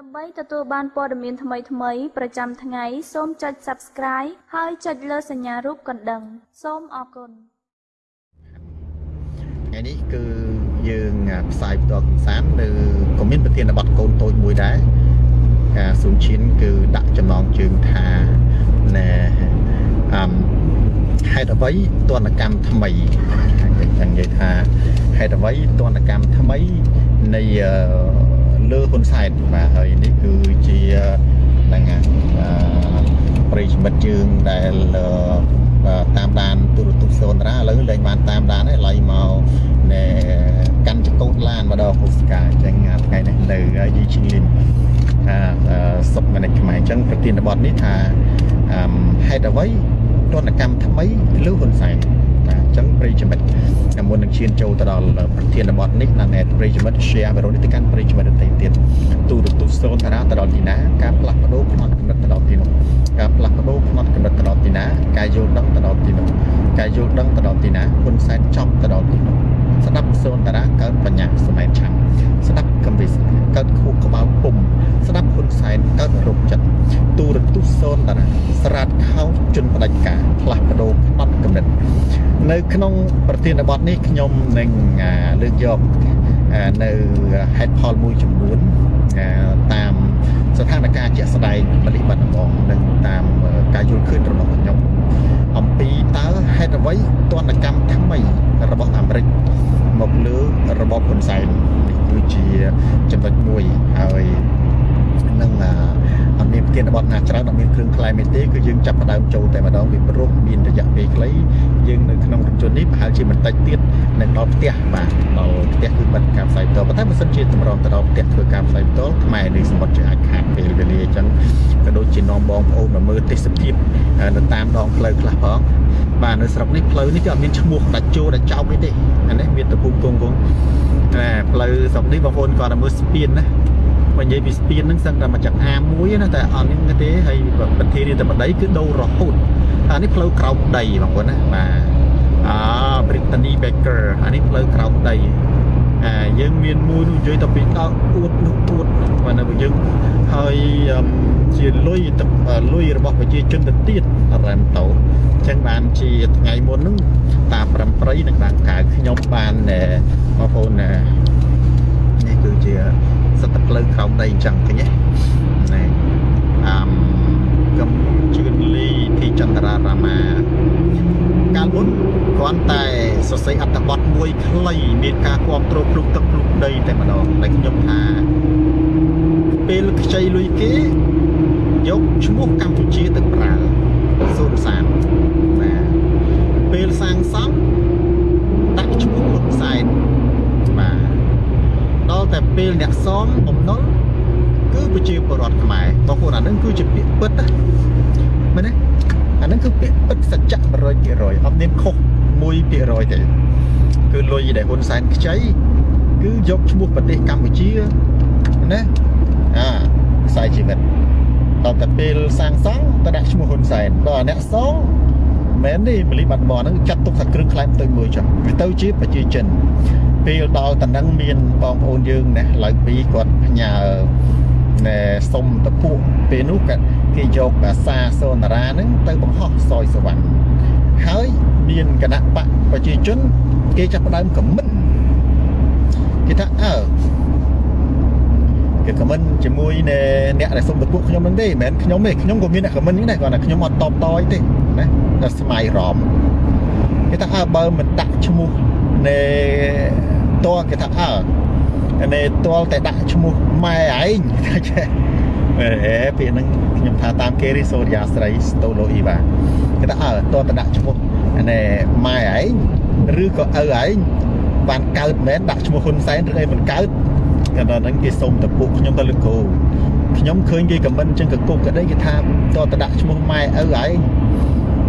ដើម្បីទទួលបានព័ត៌មានថ្មីៗប្រចាំថ្ងៃសូមចុច Subscribe ហើយចុចលើសញ្ញារូបកណ្ដឹង សូមអរគុណថ្ងៃនេះគឺយើងផ្សាយផ្ទាល់កំសាន្តនៅក៏មានប្រធានបទកូនតូចមួយដែរការស៊ូនឈៀនគឺដាក់ចំណងជើងថាណែអឹមហេតុអ្វីទនកម្មថ្មីចឹងនិយាយថាហេតុអ្វីទនកម្មថ្មីនៃ លើហ៊ុនសែនបាទហើយនេះគឺជាហ្នឹងហើយប្រិយមិត្តយើងដែលតាមដានទូរទស្សន៍សូនរាឥឡូវលែងបានតាមដានហើយឡៃមកណែកាន់ចកោតឡានម្ដងហូស្កាអញ្ចឹងថ្ងៃនេះនៅយីឈីងលីនថាសុកមនិចខ្មែរអញ្ចឹងប្រធានបទនេះថាហេតុអ្វីទនកម្មថ្មីលើហ៊ុនសែនបាទអញ្ចឹងប្រិយមិត្តមុននឹងឈានចូលទៅដល់ប្រធានបទនេះណាស់ប្រិយមិត្ត share វីដេអូនេះទៅកាន់ប្រិយមិត្តដទៃទៀតទូរទស្សន៍សូនតារាទៅដល់ទីណាការផ្លាស់ប្ដូរផ្នត់កំណត់ទៅដល់ទីនោះការផ្លាស់ប្ដូរផ្នត់កំណត់ទៅដល់ទីណាការយល់ដឹងទៅដល់ទីនោះការយល់ដឹងទៅដល់ទីណាហ៊ុនសែនចប់ទៅដល់ទីនោះ ស្ដាប់សូនតារាកើតបញ្ញាសម័យឆាំស្ដាប់កំវិសកើតខួរក្បាលពុំស្ដាប់ហ៊ុនសែនកើតរោគចិត្តទូរទស្សន៍សូនតារាស្រាតខោជន់ផ្ដាច់ការផ្លាស់ប្ដូរផ្នត់កំណត់នៅក្នុងប្រធានបទនេះខ្ញុំនឹងលើកយកនៅហេតុផលមួយចំនួនតាមស្ថានភាពជាក់ស្ដែងបលិបត្តិហ្មងនិងតាមការយល់ឃើញរបស់ខ្ញុំ អំពីតើហេតុអ្វីទនកម្មថ្មីរបស់អាមេរិកមកលើរបបហ៊ុនសែននេះគឺជាចំណុចមួយហើយ នឹងអត់មានប្រធានបទណាច្រើនអត់មានគ្រឿងខ្លែមេទេគឺយើងចាប់ផ្ដើមចូលតែម្ដងពីព្រោះមានរយៈពេលខ្លីយើងនៅក្នុងរថយន្តនេះប្រហែលជាបន្តិចទៀតនឹងដល់ផ្ទះបាទដល់ផ្ទះគឺបិទការផ្សាយផ្ទាល់ប៉ុន្តែបើសិនជាតម្រង់ទៅដល់ផ្ទះធ្វើការផ្សាយផ្ទាល់ខ្មែរនេះសមុទ្រជាអាចខាតពេលវេលាអញ្ចឹងក៏ដូចជានាំបងប្អូនមកមើលទេសភាពនៅតាមដងផ្លូវខ្លះផងបាទនៅស្រុកនេះផ្លូវនេះគឺអត់មានឈ្មោះដាច់ចូលដាច់ចោលអីទេអានេះមានតែភូមិគង់គង់តែផ្លូវស្រុកនេះបងប្អូនគាត់តែមើលស្ពានណា បើនិយាយពីស្ពានហ្នឹងសឹងតែមកចាក់អាមួយណាតែអត់មានទេហើយប្រធានរាជបដីគឺដូររហូតអានេះផ្លូវក្រោមដីបងប្អូនណាបាទអា Brittany Baker អានេះផ្លូវក្រោមដីអាយើងមានមួយនោះនិយាយទៅពីដល់អួតនោះអួតបាទនៅយើងហើយជាលុយលុយរបស់ប្រជាជនទៅទៀតរ៉ាំតោអញ្ចឹងបានជាថ្ងៃមុនហ្នឹងតាប្រំប្រៃនឹងបានកៅខ្ញុំបានបងប្អូននេះគឺជា សិតតែផ្លូវក្រោមដីអញ្ចឹងឃើញទេណែអមកំជឿនលីទីចន្ទរារាមាកាលមុនគ្រាន់តែសរសេរអត្ថបទមួយខ្លីមានការគ្រប់គ្រងភ្លុកទឹកភ្លុកដីតែម្ដងតែខ្ញុំថាពេលខ្ចីលុយគេយកឈ្មោះកម្ពុជាទៅប្រើសូនសានណាពេលសាងសង់ដាក់ឈ្មោះហ៊ុនសែនបាទដល់ តែពេលអ្នកសងបំណុលគឺប្រជាពលរដ្ឋខ្មែរបងប្អូនអានឹងគឺជាពាក្យពិតណាមែនទេអានឹងគឺពាក្យពិតសច្ចៈ100%អត់មានខុស1%ទេគឺលុយដែលហ៊ុនសែនខ្ចីគឺយកឈ្មោះប្រទេសកម្ពុជាណាអាខ្សែជីវិតដល់តែពេលសាងសង់ទៅដាក់ឈ្មោះហ៊ុនសែនដល់អ្នកសងមែនទេបលីបាត់បនហ្នឹងចាត់ទុកថាគ្រឿងខ្លែងទៅមួយចុះវាទៅជាប្រជាជន ពេលដល់តំណឹងមានបងប្អូនយើងណាឡើងពីគាត់ផ្ញើណែសុំតពួកពេលនោះគាត់គេយកអាសាសូនារាហ្នឹងទៅបង្ហោះសយសវណ្ណហើយមានគណៈបកប្រជាជន គេចាប់ផ្ដើមខមមិនគេថាអើគេខមមិនជាមួយអ្នកដែលសុំតពួកខ្ញុំហ្នឹងទេមិនមែនខ្ញុំទេខ្ញុំក៏មានអ្នកខមមិននេះដែរគាត់ថាខ្ញុំអត់តបតយទេណាតែស្មៃរំគេថាអើបើមិនដាក់ឈ្មោះ នៃតើគេថាអើនៃតលតែដាក់ឈ្មោះម៉ែឯងថាចេះអេពាក្យហ្នឹងខ្ញុំថាតាមគេរីសូរិយាស្រីស្តូឡូអ៊ីវ៉ាគេថាអើតតែដាក់ឈ្មោះណែម៉ែឯងឬក៏ឪឯងបានកើតមែនដាក់ឈ្មោះហ៊ុនសែនឬអីមិនកើតកាលហ្នឹងគេសុំតពុកខ្ញុំទៅលោកគ្រូខ្ញុំឃើញគេខមមិនអញ្ចឹងក៏គុកក៏ដីគេថាតតែដាក់ឈ្មោះម៉ែឪឯងអ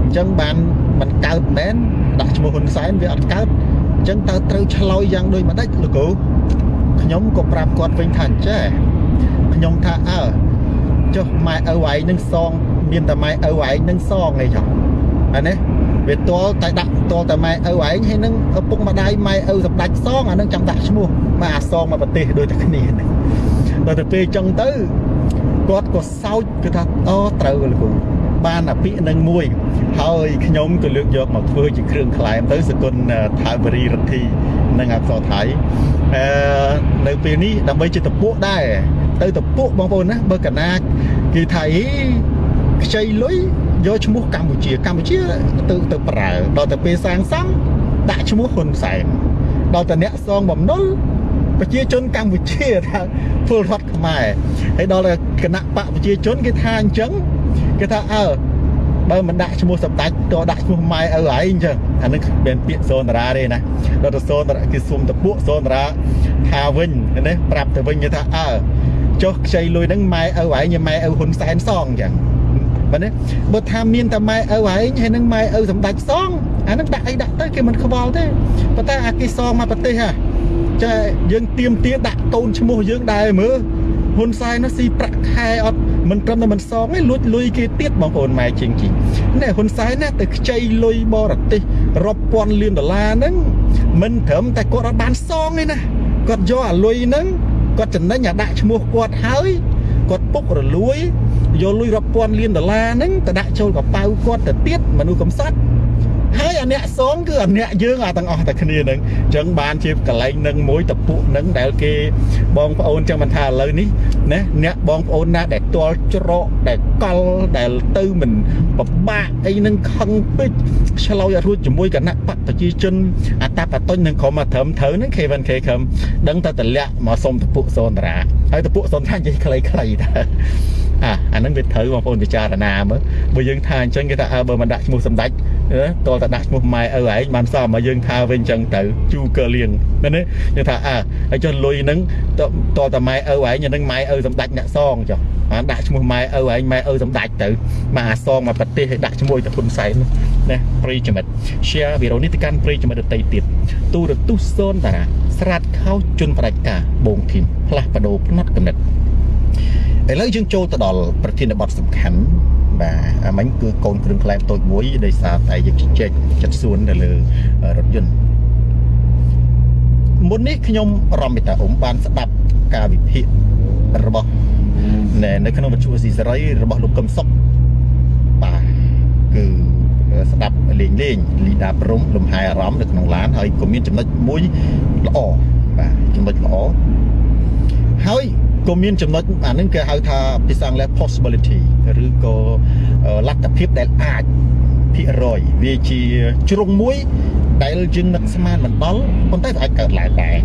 ញ្ចឹងបានមិនកើតមែនដាក់ឈ្មោះហ៊ុនសែនវាអត់កើត អញ្ចឹងតើត្រូវឆ្លោយយ៉ាងដូចម្ដេចលោកគ្រូខ្ញុំក៏ប្រាប់គាត់វិញថាអញ្ចេះខ្ញុំថាអើចុះម៉ែឪឯងនឹងសង មានតែម៉ែឪឯងនឹងសងអីចុះអានេះវាតលតែដាក់តលតែម៉ែឪឯងហើយនឹងឪពុកម្ដាយម៉ែឪសម្ដេចសងអានឹងចាំដាក់ឈ្មោះមកអាសងមកប្រទេសដូចតែគ្នានេះអដល់ទៅពេលចឹងទៅគាត់ក៏សោចគឺថាអូត្រូវលោកគ្រូ បានអាពាកនឹងមួយ ហើយខ្ញុំក៏លើកយកមកធ្វើជាគ្រឿងក្លែមទៅសគុណថាវរីរដ្ឋីនិងអក្សរថៃអឺនៅពេលនេះដើម្បីជាតពួកដែរទៅតពួកបងប្អូនណាបើកណាគេថាអីខ្ចីលុយយកឈ្មោះកម្ពុជាកម្ពុជាទៅទៅប្រើដល់ទៅពេលសាងសង់ដាក់ឈ្មោះហ៊ុនសែនដល់តែអ្នកសងបំណុលប្រជាជនកម្ពុជាថាពលរដ្ឋខ្មែរហើយដល់គណៈបកប្រជាជនគេថាអញ្ចឹង គេថាអើបើមិនដាក់ឈ្មោះសម្ដេចតដាក់ឈ្មោះម៉ែឪឯងអញ្ចឹងអានឹងមានពាក្យសូនតារាទេណាដល់ទៅសូនតារាគេសុំតពួកសូនតារាថាវិញណាប្រាប់ទៅវិញគេថាអើចុះខ្ចីលុយហ្នឹងម៉ែឪឯងម៉ែឪហ៊ុនសែនសងអញ្ចឹងបាទបើថាមានតែម៉ែឪឯងហើយនឹងម៉ែឪសម្ដេចសងអានឹងដាក់អីដាក់ទៅគេមិនខ្វល់ទេប៉ុន្តែអាគេសងមកប្រទេសហ่ะចាយើងទៀមទាដាក់តូនឈ្មោះយើងដែរមើលហ៊ុនសែននោះស៊ីប្រាក់ខែអត់ មិនត្រឹមតែមិនសងទេលួចលុយគេទៀតបងប្អូនម៉ែជាងជីណែហ៊ុនសែនណាទៅខ្ចីលុយបរទេសរាប់ពាន់លានដុល្លារហ្នឹងមិនត្រឹមតែគាត់អត់បានសងទេណាគាត់យកអាលុយហ្នឹងគាត់ចំណេញអាដាក់ឈ្មោះគាត់ហើយគាត់ពុករលួយយកលុយរាប់ពាន់លានដុល្លារហ្នឹងទៅដាក់ចូលកប៉ៅគាត់ទៅទៀតមនុស្សកំសត់ ហើយអាអ្នកសងគឺអាអ្នកយើងអាទាំងអស់តែគ្នានឹងអញ្ចឹងបានជាកលែងនឹងមួយតពុនឹងដែលគេបងប្អូនចឹងមិនថាឥឡូវនេះណាអ្នកបងប្អូនណាដែលទាល់ច្រកដែលកលដែលទៅមិនពិបាកអីនឹងខឹងពេកឆ្លោយរួចជាមួយគណៈបកប្រជាជនអតបតុញនឹងក្រុមត្រឹមត្រូវនឹង K1K ខំដឹងតែតម្លាក់មកសុំតពុសនតារាហើយតពុសនថានិយាយខ្លីៗដែរអាអានឹងវាត្រូវបងប្អូនពិចារណាមើលបើយើងថាអញ្ចឹងគេថាអើបើមិនដាក់ឈ្មោះសម្ដេច តលតែដាក់ឈ្មោះម៉ែឪឯងបានសមមកយើងថាវិញអញ្ចឹងទៅជូកើលៀងណានេះយើងថាអើហើយចុះលុយហ្នឹងតលតែម៉ែឪឯងនឹងម៉ែឪសម្ដេចអ្នកសងចុះបានដាក់ឈ្មោះម៉ែឪឯងម៉ែឪសម្ដេចទៅមកអាសងមកប្រទេសឲ្យដាក់ឈ្មោះទៅហ៊ុនសែនណាប្រិយមិត្ត share វីដេអូនេះទៅកាន់ប្រិយមិត្តដទៃទៀតទូរទស្សន៍សូនតារាស្រាតខោជន់ផ្ដាច់ការបងធីមផ្លាស់បដោផ្នត់កំណត់ឥឡូវយើងចូលទៅដល់ប្រធានបទសំខាន់ បាទអាមិញគឺកូនគ្រឿងក្លែមតូចមួយដោយសារតែយើងជជែកចិត្តសួនទៅលើរថយន្តមុននេះខ្ញុំរំមិតាអ៊ុំបានស្ដាប់ការវិភាគរបស់នៅក្នុងវិទ្យុស៊ីសេរីរបស់លោកកឹមសុខបាទគឺស្ដាប់លេងលេងលីដាព្រំលំហែអារម្មណ៍នៅក្នុងឡានហើយក៏មានចំណុចមួយល្អបាទចំណុចល្អហើយ ក៏មានចំណុចអានឹងគេហៅថាភាសាអង់គ្លេស possibility ឬក៏លទ្ធភាពដែលអាចភាគរយវាជាជ្រុងមួយដែលយើងនឹកស្មានមិនដល់ប៉ុន្តែវាអាចកើតឡើងដែរ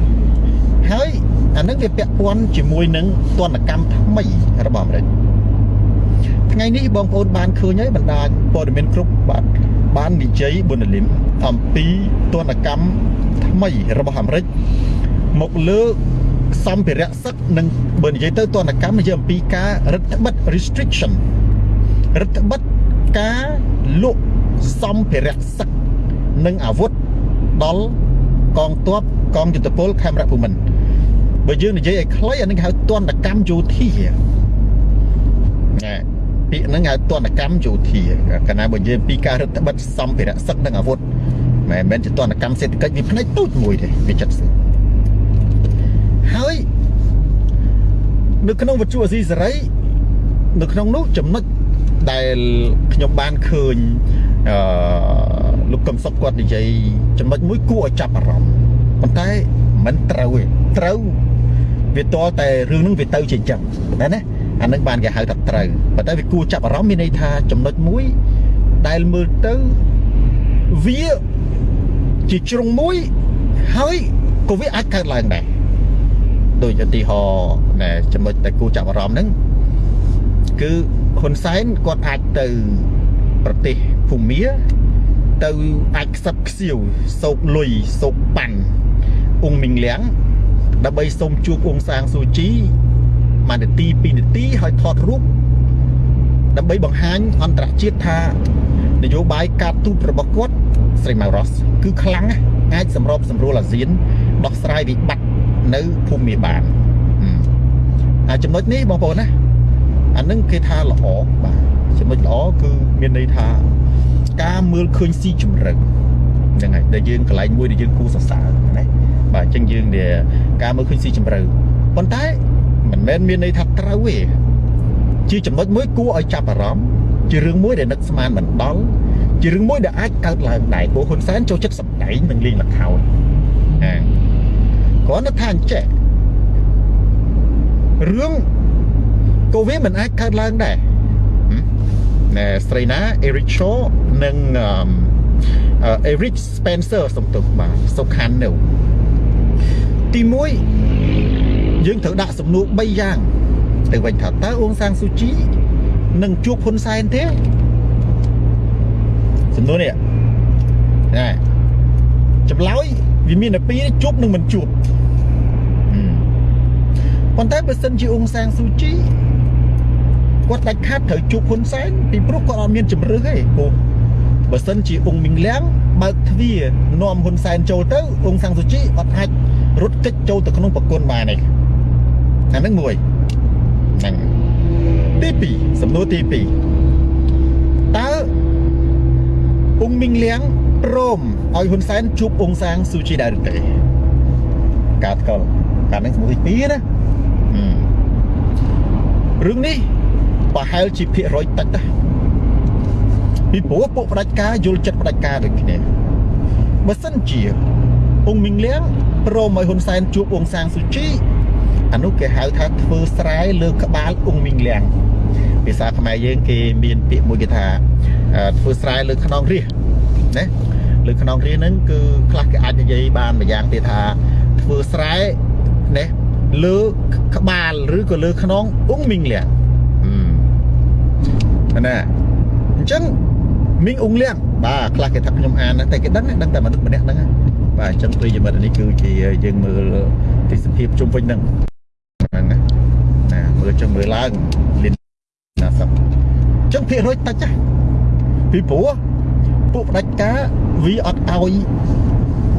ហើយអានឹងវាពាក់ព័ន្ធជាមួយនឹងទណ្ឌកម្មថ្មីរបស់អាមេរិកថ្ងៃនេះបងប្អូនបានឃើញហើយបណ្ដាញព័ត៌មានគ្រប់បាទបាននិយាយបុណ្យលឹមអំពីទណ្ឌកម្មថ្មីរបស់អាមេរិកមកលើ សម្ភារៈសឹកនិងបើនិយាយទៅទណ្ឌកម្មនិយាយអំពីការរដ្ឋបិទ restriction រដ្ឋបិទការលក់សម្ភារៈសឹកនិងអាវុធដល់កងទ័ពកងយុទ្ធពលខេមរៈភូមិន្ទបើយើងនិយាយឲ្យខ្លីអានេះហៅទណ្ឌកម្មយោធាណែពាក្យហ្នឹងហៅទណ្ឌកម្មយោធាកាលណាបើនិយាយពីការរដ្ឋបិទសម្ភារៈសឹកនិងអាវុធមិនមែនជាទណ្ឌកម្មសេដ្ឋកិច្ចវាផ្នែកទូចមួយទេវាចិត្តស្រួល ហើយនៅក្នុងវិទ្យុអាស៊ីសេរីនៅក្នុងនោះចំណុចដែលខ្ញុំបានឃើញអឺលោកកឹមសុខគាត់និយាយចំណុចមួយគួរឲ្យចាប់អារម្មណ៍ប៉ុន្តែមិនត្រូវទេត្រូវវាតលតែរឿងហ្នឹងវាទៅជាអញ្ចឹងណាណាអានឹងបានគេហៅថាត្រូវប៉ុន្តែវាគួរចាប់អារម្មណ៍មានន័យថាចំណុចមួយដែលមើលទៅវាជាជ្រុងមួយហើយក៏វាអាចកើតឡើងដែរ ដូចឧទាហរណ៍ណែចំណុចដែលគួរចាប់អារម្មណ៍ហ្នឹងគឺហ៊ុនសែនគាត់អាចទៅប្រទេសភូមាទៅអាចខ្សឹបខ្សៀវសោកលុយសោកប៉ាន់អ៊ុងមីងលៀងដើម្បីសុំជួបអ៊ុងសាងស៊ូជីមួយនាទី2នាទីហើយថតរូបដើម្បីបង្ហាញអន្តរជាតិថានយោបាយការទូតរបស់គាត់ស្រីម៉ៅរ៉ូសគឺខ្លាំងអាចសម្របសម្រួលអាស៊ានដោះស្រាយវិបត្តិ នៅភូមិបានអាចំណុចនេះបងប្អូនណាអានឹងគេថាល្អបាទចំណុចល្អគឺមានន័យថាការមើលឃើញស៊ីជម្រៅហ្នឹងហើយដែលយើងកន្លែងមួយដែលយើងគូសរសើរណាបាទអញ្ចឹងយើងការមើលឃើញស៊ីជម្រៅប៉ុន្តែមិនមែនមានន័យថាត្រូវទេជាចំណុចមួយគួរឲ្យចាប់អារម្មណ៍ជារឿងមួយដែលនឹកស្មានមិនដល់ជារឿងមួយដែលអាចកើតឡើងដែរព្រោះហ៊ុនសែនចូលចិត្តសម្ដែងនិងលេងល្ខោនអា គ្រាន់តែថាអញ្ចេះរឿងកូវីមិនអាចកើតឡើងដែរណែស្រីណា Eric Shaw និងអឺ Eric Spencer សំទុះបាទសុខាននៅទី1យើងត្រូវដាក់សំណួរ3យ៉ាងទៅវិញថាតើអ៊ុងសាំងស៊ូជីនឹងជួបហ៊ុនសែនទេសំណួរនេះណែចម្លើយ វាមានតែពីរជួបនឹងមិនជួបប៉ុន្តែបើសិនជាអ៊ុងសាំងស៊ូជីគាត់ដាច់ខាតត្រូវជួបហ៊ុនសែនពីព្រោះគាត់អត់មានជំរឿសទេព្រោះបើសិនជាអ៊ុងមីងលៀងបើកទ្វារនាំហ៊ុនសែនចូលទៅអ៊ុងសាំងស៊ូជីអត់អាចរត់គេចចូលទៅក្នុងប្រគុណបានទេអាហ្នឹងមួយហ្នឹងទី2សំណួរទី2តើអ៊ុងមីងលៀងព្រម ឲ្យហ៊ុនសែនជួបអ៊ុងសាងស៊ូជីដែរឬទេកាត់កលកាត់ហ្នឹងសំណួរទី2ណារឿងនេះប្រហែលជាភាគរយតិចដែរពីព្រោះពួកផ្ដាច់ការយល់ចិត្តផ្ដាច់ការដូចគ្នាបើសិនជាអ៊ុងមីងលៀងព្រមឲ្យហ៊ុនសែនជួបអ៊ុងសាងស៊ូជីអានោះគេហៅថាធ្វើស្រែលើក្បាលអ៊ុងមីងលៀងភាសាខ្មែរយើងគេមានពាក្យមួយគេថាធ្វើស្រែលើខ្នងរាសណា លើខ្នងរាសហ្នឹងគឺខ្លះគេអាចនិយាយបានមួយយ៉ាងទៀតថាធ្វើស្រែណាលើក្បាលឬក៏លើខ្នងអ៊ុងមីងលៀងណាអញ្ចឹងមីងអ៊ុងលៀងបាទខ្លះគេថាខ្ញុំអានតែគេដឹងដឹងតែមនុស្សម្នាក់ហ្នឹងបាទអញ្ចឹងប្រិយមិត្តនេះគឺជាយើងមើលទេសភាពជុំវិញហ្នឹងហ្នឹងណាមើលចឹងមើលឡើងលៀនណាសឹកអញ្ចឹងភាគរយតិចណាពីព្រោះពួកផ្ដាច់ការ វាអត់ឲ្យ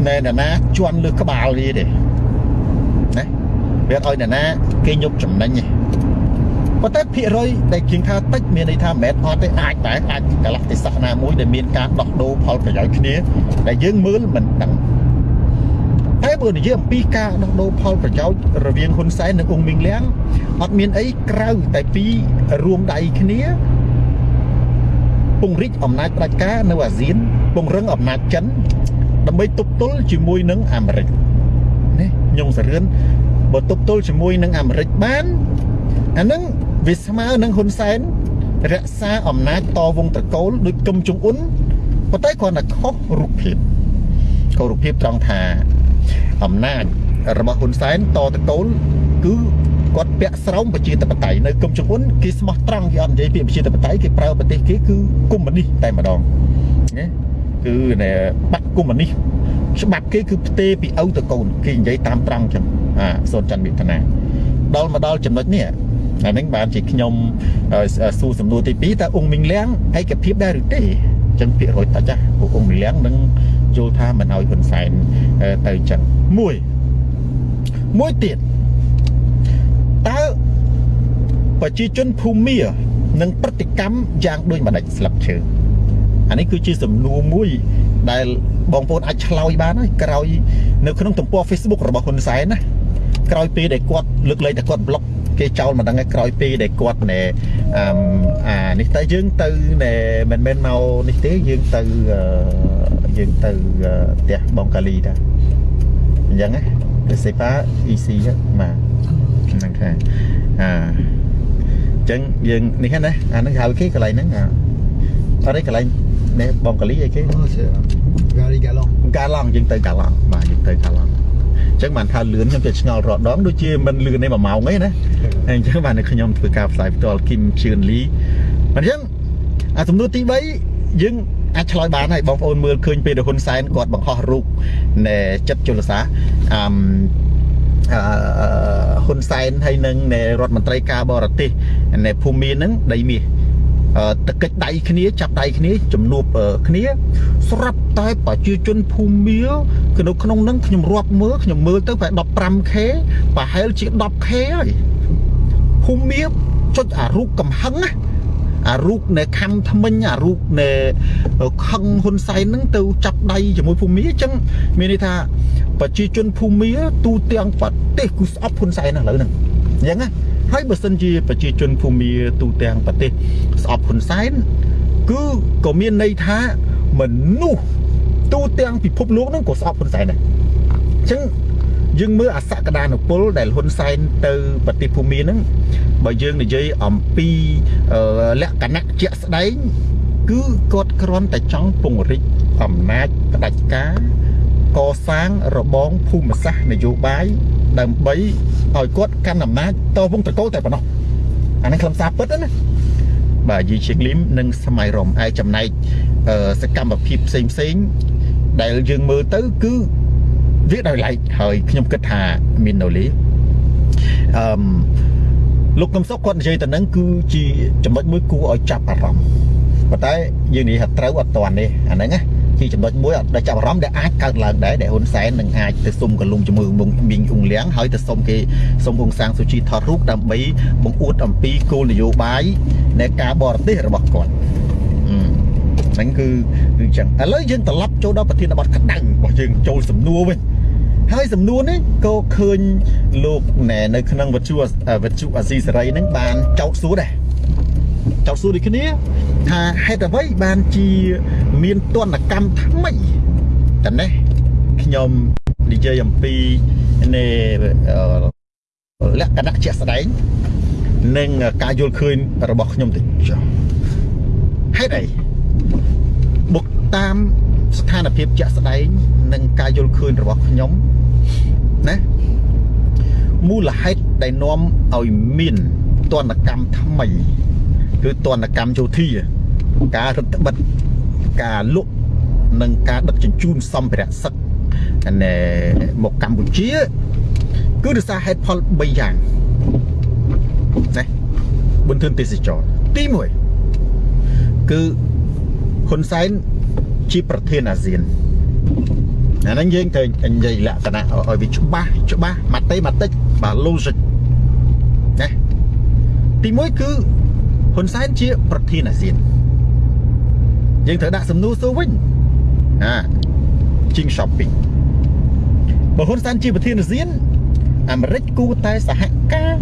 ណែនរណាជន់លើក្បាលវាទេណាវាអត់ឲ្យនរណាគេញុបចំណេញទេប៉ុន្តែភាគរយដែលជាងថាតិចមានន័យថាមិនមែនអត់ទេអាចតែអាចកន្លះទេសៈណាមួយដែលមានការដោះដូរផលប្រយោជន៍គ្នាដែលយើងមើលមិនដឹងតែបើនិយាយអំពីការដោះដូរផលប្រយោជន៍រវាងហ៊ុនសែននិងអ៊ុងមីងលៀងអត់មានអីក្រៅតែពីរួមដៃគ្នា ពង្រីកអំណាចផ្ដាច់ការនៅអាស៊ាន ពង្រឹងអំណាចចិន ដើម្បីទប់ទល់ជាមួយនឹងអាមេរិកនេះញងសរឿនបើទប់ទល់ជាមួយនឹងអាមេរិកបានអានឹងវាស្មើនឹងហ៊ុនសែនរក្សាអំណាចតវងត្រកូលដូចគឹមចុងអ៊ុនប៉ុន្តែគ្រាន់តែខុសរូបភាពខុសរូបភាពត្រង់ថាអំណាចរបស់ហ៊ុនសែនតត្រកូលគឺ គាត់ពាក់ស្រោមប្រជាធិបតេយ្យនៅគឹមចុងអ៊ុនគេស្មោះត្រង់គេអត់និយាយពីប្រជាធិបតេយ្យគេប្រើប្រទេសគេគឺកុម្មុយនីសតែម្ដងណាគឺបាក់កុម្មុយនីសច្បាប់គេគឺផ្ទេពីឪទៅកូនគេនិយាយតាមត្រង់ចឹងអាសូនច័ន្ទមេធនាដល់មកដល់ចំណុចនេះអាហ្នឹងបានជាខ្ញុំសួរសំណួរទី2តើអ៊ុងមីងលៀងឯកភាពដែរឬទេអញ្ចឹងភាគរយតិចណាពួកអ៊ុងមីងលៀងនឹងយល់ថាមិនឲ្យហ៊ុនសែនទៅអញ្ចឹងមួយមួយទៀត តើប្រជាជនភូមានឹងប្រតិកម្មយ៉ាងដូចម្ដេចស្លឹកឈើអានេះគឺជាសំណួរមួយដែលបងប្អូនអាចឆ្លើយបានហើយក្រោយនៅក្នុងទំព័រ Facebook របស់ហ៊ុនសែនណាក្រោយពេលដែលគាត់លើកលែងតែគាត់ប្លុកគេចោលមិនដឹងឯក្រោយពេលដែលគាត់ណែអានេះទៅយើងទៅណែមិនមែនមកនេះទេយើងទៅយើងទៅផ្ទះបងកាលីតាអញ្ចឹងណាទៅសេប៉ា EC បាទ ហ្នឹងថាអាអញ្ចឹងយើងនេះណាអាហ្នឹងហៅគេកន្លែងហ្នឹងអត់ទេកន្លែងនេះបងកាលីអីគេកាលីកាឡុងកាឡុងយើងទៅកាឡុងបាទយើងទៅកាឡុងអញ្ចឹងបានថាលឿនខ្ញុំទៅឆ្ងល់រដងដូចជាមិនលឿនទេ1ម៉ោងអីណាហើយអញ្ចឹងបានខ្ញុំធ្វើការផ្សាយផ្ទាល់គីមជឿនលីអញ្ចឹងអាសំណួរទី3យើងអាចឆ្លើយបានហើយបងប្អូនមើលឃើញពេលហ៊ុនសែនគាត់បង្ហោះរូបនៃចិត្តជលសាអឺអឺ ហ៊ុនសែនហើយនឹងរដ្ឋមន្ត្រីការបរទេសនៃភូមិមានហ្នឹងដីមាសតកិច្ចដៃគ្នាចាប់ដៃគ្នាជំនួបគ្នា ស្រាប់តែប្រជាជនភូមិគឺនៅក្នុងនឹងខ្ញុំរាប់មើលខ្ញុំមើលទៅប្រហែល 15k ប្រហែលជា 10k ហើយភូមិចុចអារូបកំហឹងណា អារូបនៃខំថ្មិញអារូបនៃខឹងហ៊ុនសែនហ្នឹងទៅចាប់ដៃជាមួយភូមិអញ្ចឹងមានន័យថាប្រជាជនភូមិទូទាំងប្រទេសគឺស្អប់ហ៊ុនសែនឥឡូវហ្នឹងណាអញ្ចឹងណាហើយបើសិនជាប្រជាជនភូមិទូទាំងប្រទេសស្អប់ហ៊ុនសែនគឺក៏មានន័យថាមនុស្សទូទាំងពិភពលោកហ្នឹងក៏ស្អប់ហ៊ុនសែនដែរអញ្ចឹង យើងមើលអសក្តានុពលដែលហ៊ុនសែនទៅប្រទេសភូមិហ្នឹងបើយើងនិយាយអំពីអឺលក្ខណៈជាក់ស្ដែងគឺគាត់គ្រាន់តែចង់ពង្រីកអំណាចផ្ដាច់ការកសាងរបងភូមិសាស្ត្រនយោបាយដើម្បីឲ្យគាត់កាន់អំណាចតវងតកោតែប៉ុណ្ណោះអានេះខ្លឹមសារពិតណាបាទយីជាងលឹមនិងសម័យរំឯចំណែកអឺសកម្មភាពផ្សេងផ្សេងៗដែលយើងមើលទៅគឺ វាដោយឡែកហើយខ្ញុំគិតថាមាននៅលេអឺមលោកកឹមសុខគាត់និយាយទៅនឹងគឺជាចំណុចមួយគួរឲ្យចាប់អារម្មណ៍ប៉ុន្តែយើងនិយាយថាត្រូវអត់តាន់ទេអាហ្នឹងណាជាចំណុចមួយអត់ដែលចាប់អារម្មណ៍ដែលអាចកើតឡើងដែរដែលហ៊ុនសែននឹងអាចទៅសុំកលុំជាមួយមុងមីងអ៊ុងលៀងហើយទៅសុំគេសុំអ៊ុងសាងស៊ូជីថតរូបដើម្បីបង្អួតអំពីគោលនយោបាយនៃការបរទេសរបស់គាត់អឺហ្នឹងគឺគឺអញ្ចឹងឥឡូវយើងត្រឡប់ចូលដល់ប្រធានបទក្តៅរបស់យើងចូលសំណួរវិញ ហើយសំណួរនេះក៏ឃើញលោកណែនៅក្នុងវិទ្យុវិទ្យុអាស៊ីសេរីហ្នឹងបានចោទសួរដែរចោទសួរដូចគ្នាថាហេតុអ្វីបានជាមានទណ្ឌកម្មថ្មីតនេះខ្ញុំនិយាយអំពីនៃអឺលក្ខណៈជាក់ស្ដែងនិងការយល់ឃើញរបស់ខ្ញុំទៅចុះហេតុអីបុកតាមស្ថានភាពជាក់ស្ដែងនិងការយល់ឃើញរបស់ខ្ញុំ ណាមូលហេតុដែលនាំឲ្យមានទណ្ឌកម្មថ្មី គឺទណ្ឌកម្មយោធា ការរឹតបន្តឹងការលក់និងការដឹកជញ្ជូនសម្ភារៈសឹកណែមកកម្ពុជា គឺដោយសារហេតុផល3យ៉ាងណាបន្ទឿនទេសចរទី1គឺហ៊ុនសែនជាប្រធានអាស៊ាន អាហ្នឹងយើងត្រូវនិយាយលក្ខណៈឲ្យវាច្បាស់ច្បាស់ម៉ាតេម៉ាតិចបាទ logic ណាទី1គឺហ៊ុនសែនជាប្រធានអាស៊ានយើងត្រូវដាក់សំណួរសួរវិញណាជីង shopping បើហ៊ុនសែនជាប្រធានអាស៊ានអាមេរិកគួរតែសហការ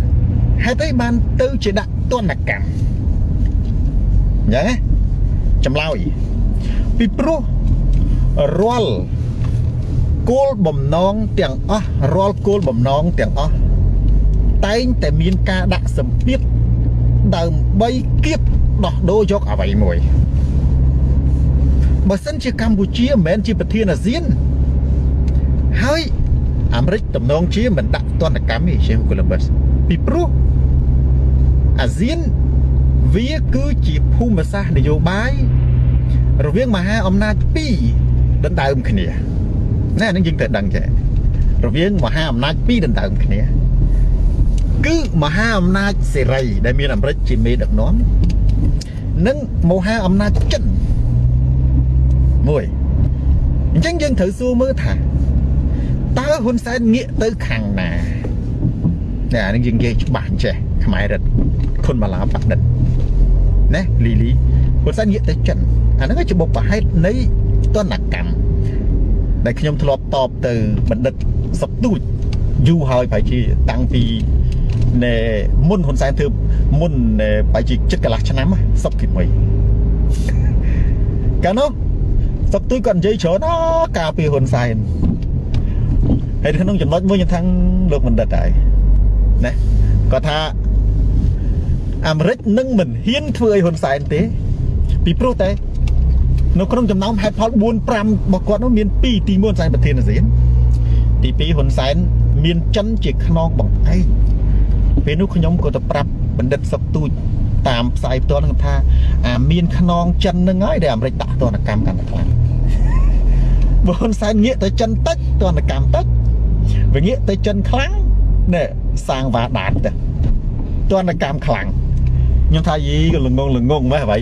ហេតុអីបានទៅជាដាក់ទណ្ឌកម្មអញ្ចឹងណាចម្លើយពីព្រោះរាល់ គោលបំណងទាំងអស់រាល់គោលបំណងទាំងអស់តែងតែមានការដាក់សម្ពាធដើម្បីគៀបដោះដូរយកអ្វីមួយបើសិនជាកម្ពុជាមិនមែនជាប្រធានអាស៊ានហើយអាមេរិកតំណងជាមិនដាក់ទណ្ឌកម្មទេជាកូឡុំប៊ុសពីព្រោះអាស៊ានវាគឺជាភូមិសាស្ត្រនយោបាយរវាងមហាអំណាចពីរដណ្ដើមគ្នា ណែនឹងយើងត្រូវដឹងចេះរវាងមហាអំណាចពីរដណ្ដើមគ្នាគឺមហាអំណាចសេរី ដែលមានអាមេរិកជាមេដឹកនាំនិងមហាអំណាចចិនមួយអញ្ចឹងយើងត្រូវសួរមើលថាតើហ៊ុនសែនងាកទៅខាងណាតែអានេះយើងនិយាយច្បាស់ចេះខ្មែររិទ្ធខុនម៉ាឡាបដិតណាលីលីហ៊ុនសែនងាកទៅចិនអាហ្នឹងជាបុព្វហេតុនៃទណ្ឌកម្ម ដែលខ្ញុំធ្លាប់តបទៅបណ្ឌិតសុកទូចយូរហើយប្រហែលជាតាំងពីណែមុនហ៊ុនសែនធ្វើមុនប្រហែលជាចិត្តកន្លះឆ្នាំសុកទី1កាលនោះសុកទូចគាត់និយាយច្រើនអការពីហ៊ុនសែនហើយក្នុងចំណុចមួយខ្ញុំថាលោកបណ្ឌិតហើយណាគាត់ថាអាមេរិកនឹងមិនហ៊ានធ្វើឲ្យហ៊ុនសែនទេ ពីព្រោះតែ នៅក្នុងចំណោមហេតុផល4 5របស់គាត់នោះមាន2ទី1ហ៊ុនសែនប្រធានអាស៊ានទី2ហ៊ុនសែនមានចិនជាខ្នងបង្អែកពេលនោះខ្ញុំក៏ទៅប្រាប់បណ្ឌិតសុកទូចតាមផ្សាយផ្ទាល់នឹងថាអាមានខ្នងចិននឹងហើយដែលអាមេរិកដាក់ទណ្ឌកម្មកាន់តែខ្លាំងបើហ៊ុនសែនងាកទៅចិនតិចទណ្ឌកម្មតិចវាងាកទៅចិនខ្លាំងណែសាងវ៉ាដាតទៅទណ្ឌកម្មខ្លាំង ខ្ញុំថាយីក៏ល្ងងល្ងងម៉េះអ្វី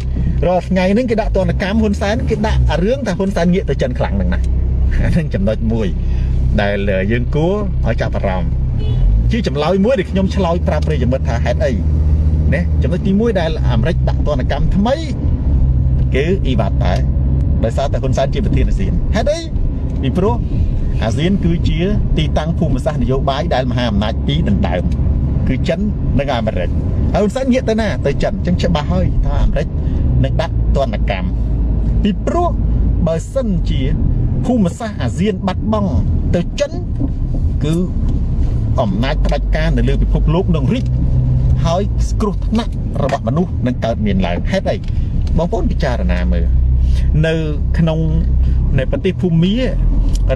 រាល់ថ្ងៃហ្នឹងគេដាក់ទណ្ឌកម្មហ៊ុនសែនគេដាក់រឿងថាហ៊ុនសែនងាកទៅចិនខ្លាំងហ្នឹងណាអាហ្នឹងចំណុចមួយ ដែលយើងគួរឲ្យចាប់អារម្មណ៍ជាចម្លើយមួយដែលខ្ញុំឆ្លើយប្រាប់ប្រិយមិត្តថាហេតុអីណាចំណុចទី1ដែលអាមេរិកដាក់ទណ្ឌកម្មថ្មីគឺអ៊ីវ៉ាត់ដែរដោយសារតែហ៊ុនសែនជាប្រធានអាស៊ានហេតុអីពីព្រោះអាស៊ានគឺជាទីតាំងភូមិសាស្ត្រនយោបាយដែលមហាអំណាចពីរដណ្ដើមគឺចិននិងអាមេរិក ហើយហ៊ុនសែនងាកទៅណាទៅចិនអញ្ចឹងច្បាស់ហើយថាអាមេរិកនឹងដាក់ទណ្ឌកម្មពីព្រោះបើសិនជាភូមិសាស្ត្រអាស៊ានបាត់បង់ទៅចិនគឺអំណាចផ្ដាច់ការនៅលើពិភពលោកនឹងរីកហើយគ្រោះថ្នាក់របស់មនុស្សនឹងកើតមានឡើងហេតុអីបងប្អូនពិចារណាមើលនៅក្នុងในប្រទេសភូមា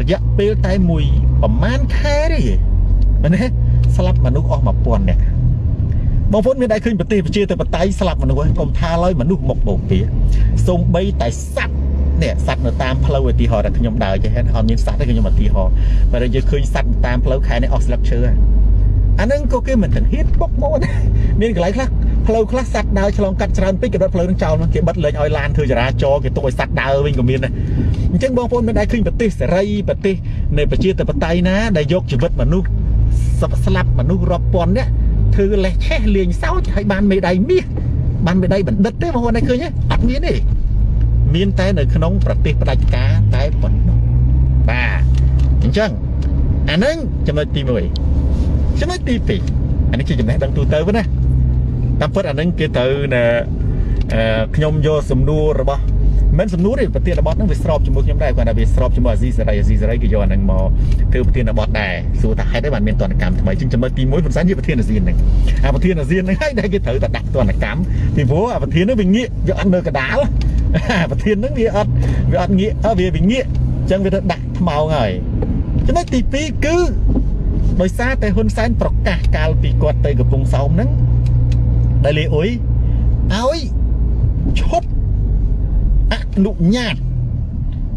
រយៈពេលតែមួយប្រហែលខែទេមែនទេស្លាប់មនុស្សអស់1000នាក់ បងប្អូនមានដែរឃើញប្រទេសប្រជាធិបតេយ្យស្លាប់មនុស្សហើយកុំថាឡើយមនុស្សមកបោកពីសូម្បីតែសត្វនេះសត្វនៅតាមផ្លូវឧទាហរណ៍តែខ្ញុំដើរចេះហេតុអត់មានសត្វទេខ្ញុំឧទាហរណ៍បើយើងឃើញសត្វតាមផ្លូវខែនេះអស់ស្លឹកឈើអាហ្នឹងក៏គេមិនទាំងហ៊ានបុកមកមានកន្លែងខ្លះផ្លូវខ្លះសត្វដើរឆ្លងកាត់ច្រើនពេកគេដុតផ្លូវនឹងចោលមកគេបិទលេងឲ្យឡានធ្វើចរាចរណ៍គេទុកឲ្យសត្វដើរវិញក៏មានដែរអញ្ចឹងបងប្អូនមិនដែរឃើញប្រទេសសេរីប្រទេសនៃប្រជាធិបតេយ្យណាដែលយកជីវិតមនុស្សស្លាប់មនុស្សរាប់ពាន់នាក់ ធ្វើលេះឆេះលេងសើចហើយបានមេដៃមាសបានមេដៃបណ្ឌិតទេបងប្អូនឯងឃើញទេអត់មានទេមានតែនៅក្នុងប្រទេសផ្ដាច់ការតែប៉ុណ្ណោះបាទអញ្ចឹងអានឹងចំណុចទី1ចំណុចទី2អានេះជាចំណេះដឹងទូទៅណាតាមពិតអានឹងគេទៅនៅខ្ញុំយកសំណួររបស់ មិនសំណួរទេប្រធានបទហ្នឹងវាស្របជាមួយខ្ញុំដែរគាត់ថាវាស្របជាមួយអាស៊ីសេរីអាស៊ីសេរីគេយកអាហ្នឹងមកធ្វើប្រធានបទដែរសួរថាហេតុអីបានមានទណ្ឌកម្មថ្មីជាងចំណុចទី1ហ៊ុនសែនជាប្រធានអាស៊ានហ្នឹងអាប្រធានអាស៊ានហ្នឹងហើយដែលគេត្រូវតែដាក់ទណ្ឌកម្មពីព្រោះអាប្រធានហ្នឹងវាងាកវាអត់នៅកដាលអាប្រធានហ្នឹងវាអត់វាអត់ងាកវាវាងាកអញ្ចឹងវាទៅដាក់ថ្មោងហើយចំណុចទី2គឺដោយសារតែហ៊ុនសែនប្រកាសកាលពីគាត់ទៅកំពង់សោមហ្នឹងដែលលីអ៊ុយឲ្យឈប់ អនុញ្ញាត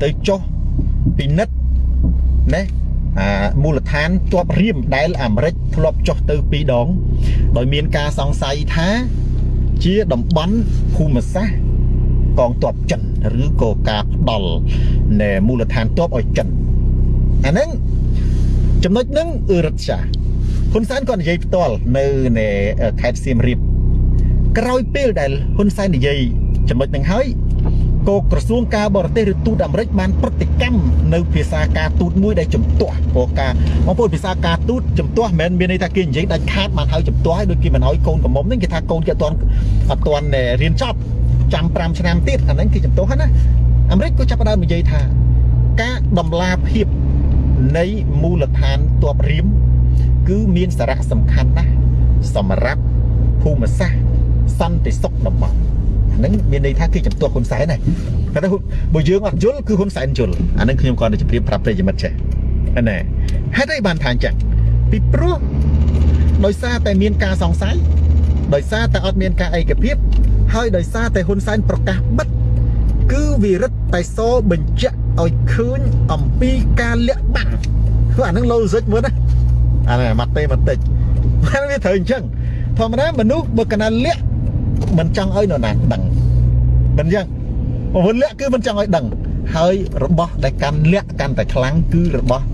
ទៅចុះពិនិត្យណាអាមូលដ្ឋានជាប់រៀមដែលអាមេរិកធ្លាប់ចុះទៅពីរដង ដោយមានការសង្ស័យថា ជាតំបន់ភូមិសាស្ត្រកងទ័ពចិនឬក៏ការផ្ដាល់នៃមូលដ្ឋានទ័ពឲ្យចិនអាហ្នឹងចំណុចហ្នឹងអឺរ៉ាត់សាហ៊ុនសែនក៏និយាយផ្ទាល់នៅในខេត្តសៀមរាបក្រោយពេលដែលហ៊ុនសែននិយាយចំណុចហ្នឹងហើយ ក៏ក្រសួងការបរទេសឬទូតអាមេរិកបានប្រតិកម្មនៅភាសាការទូតមួយដែលជំទាស់ព្រោះការបងប្អូនភាសាការទូតជំទាស់មិនមែនមានន័យថាគេនិយាយដាច់ខាតបានហើយជំទាស់ហើយដូចគេមិនឲ្យកូនកំមុំហ្នឹងគេថាកូនគេអត់ទាន់អត់ទាន់រៀនចប់ចាំ5ឆ្នាំទៀតអាហ្នឹងគេជំទាស់ណាអាមេរិកក៏ចាប់ផ្ដើមនិយាយថាការដំឡាភាពនៃមូលដ្ឋានទ័ពរៀមគឺមានសារៈសំខាន់ណាស់សម្រាប់ភូមិសាស្ត្រសន្តិសុខតំបន់ ហ្នឹងមានន័យថាគេចំទាស់ហ៊ុនសែនហើយគាត់ថាបើយើងអត់យល់គឺហ៊ុនសែនយល់អាហ្នឹងខ្ញុំគាត់ទៅជម្រាបប្រាប់ប្រិយមិត្តចេះណែហេតុអីបានថាអញ្ចឹងពីព្រោះដោយសារតែមានការសង្ស័យដោយសារតែអត់មានការឯកភាព ហើយដោយសារតែហ៊ុនសែនប្រកាសបិទគឺវិរិទ្ធតែសបញ្ជាក់ឲ្យឃើញអំពីការលាក់បាំងគឺអានឹងលោសិចមើលណាអានេះម៉ាត់ទេបន្តិចបានវាត្រូវអញ្ចឹងធម្មតាមនុស្សបើកណាលាក់មិនចង់ឲ្យនរណាដឹង មិនអញ្ចឹងពវលាក់គឺមិនចង់ឲ្យដឹង ហើយរបស់ដែលកាន់លាក់កាន់តែខ្លាំងគឺរបស់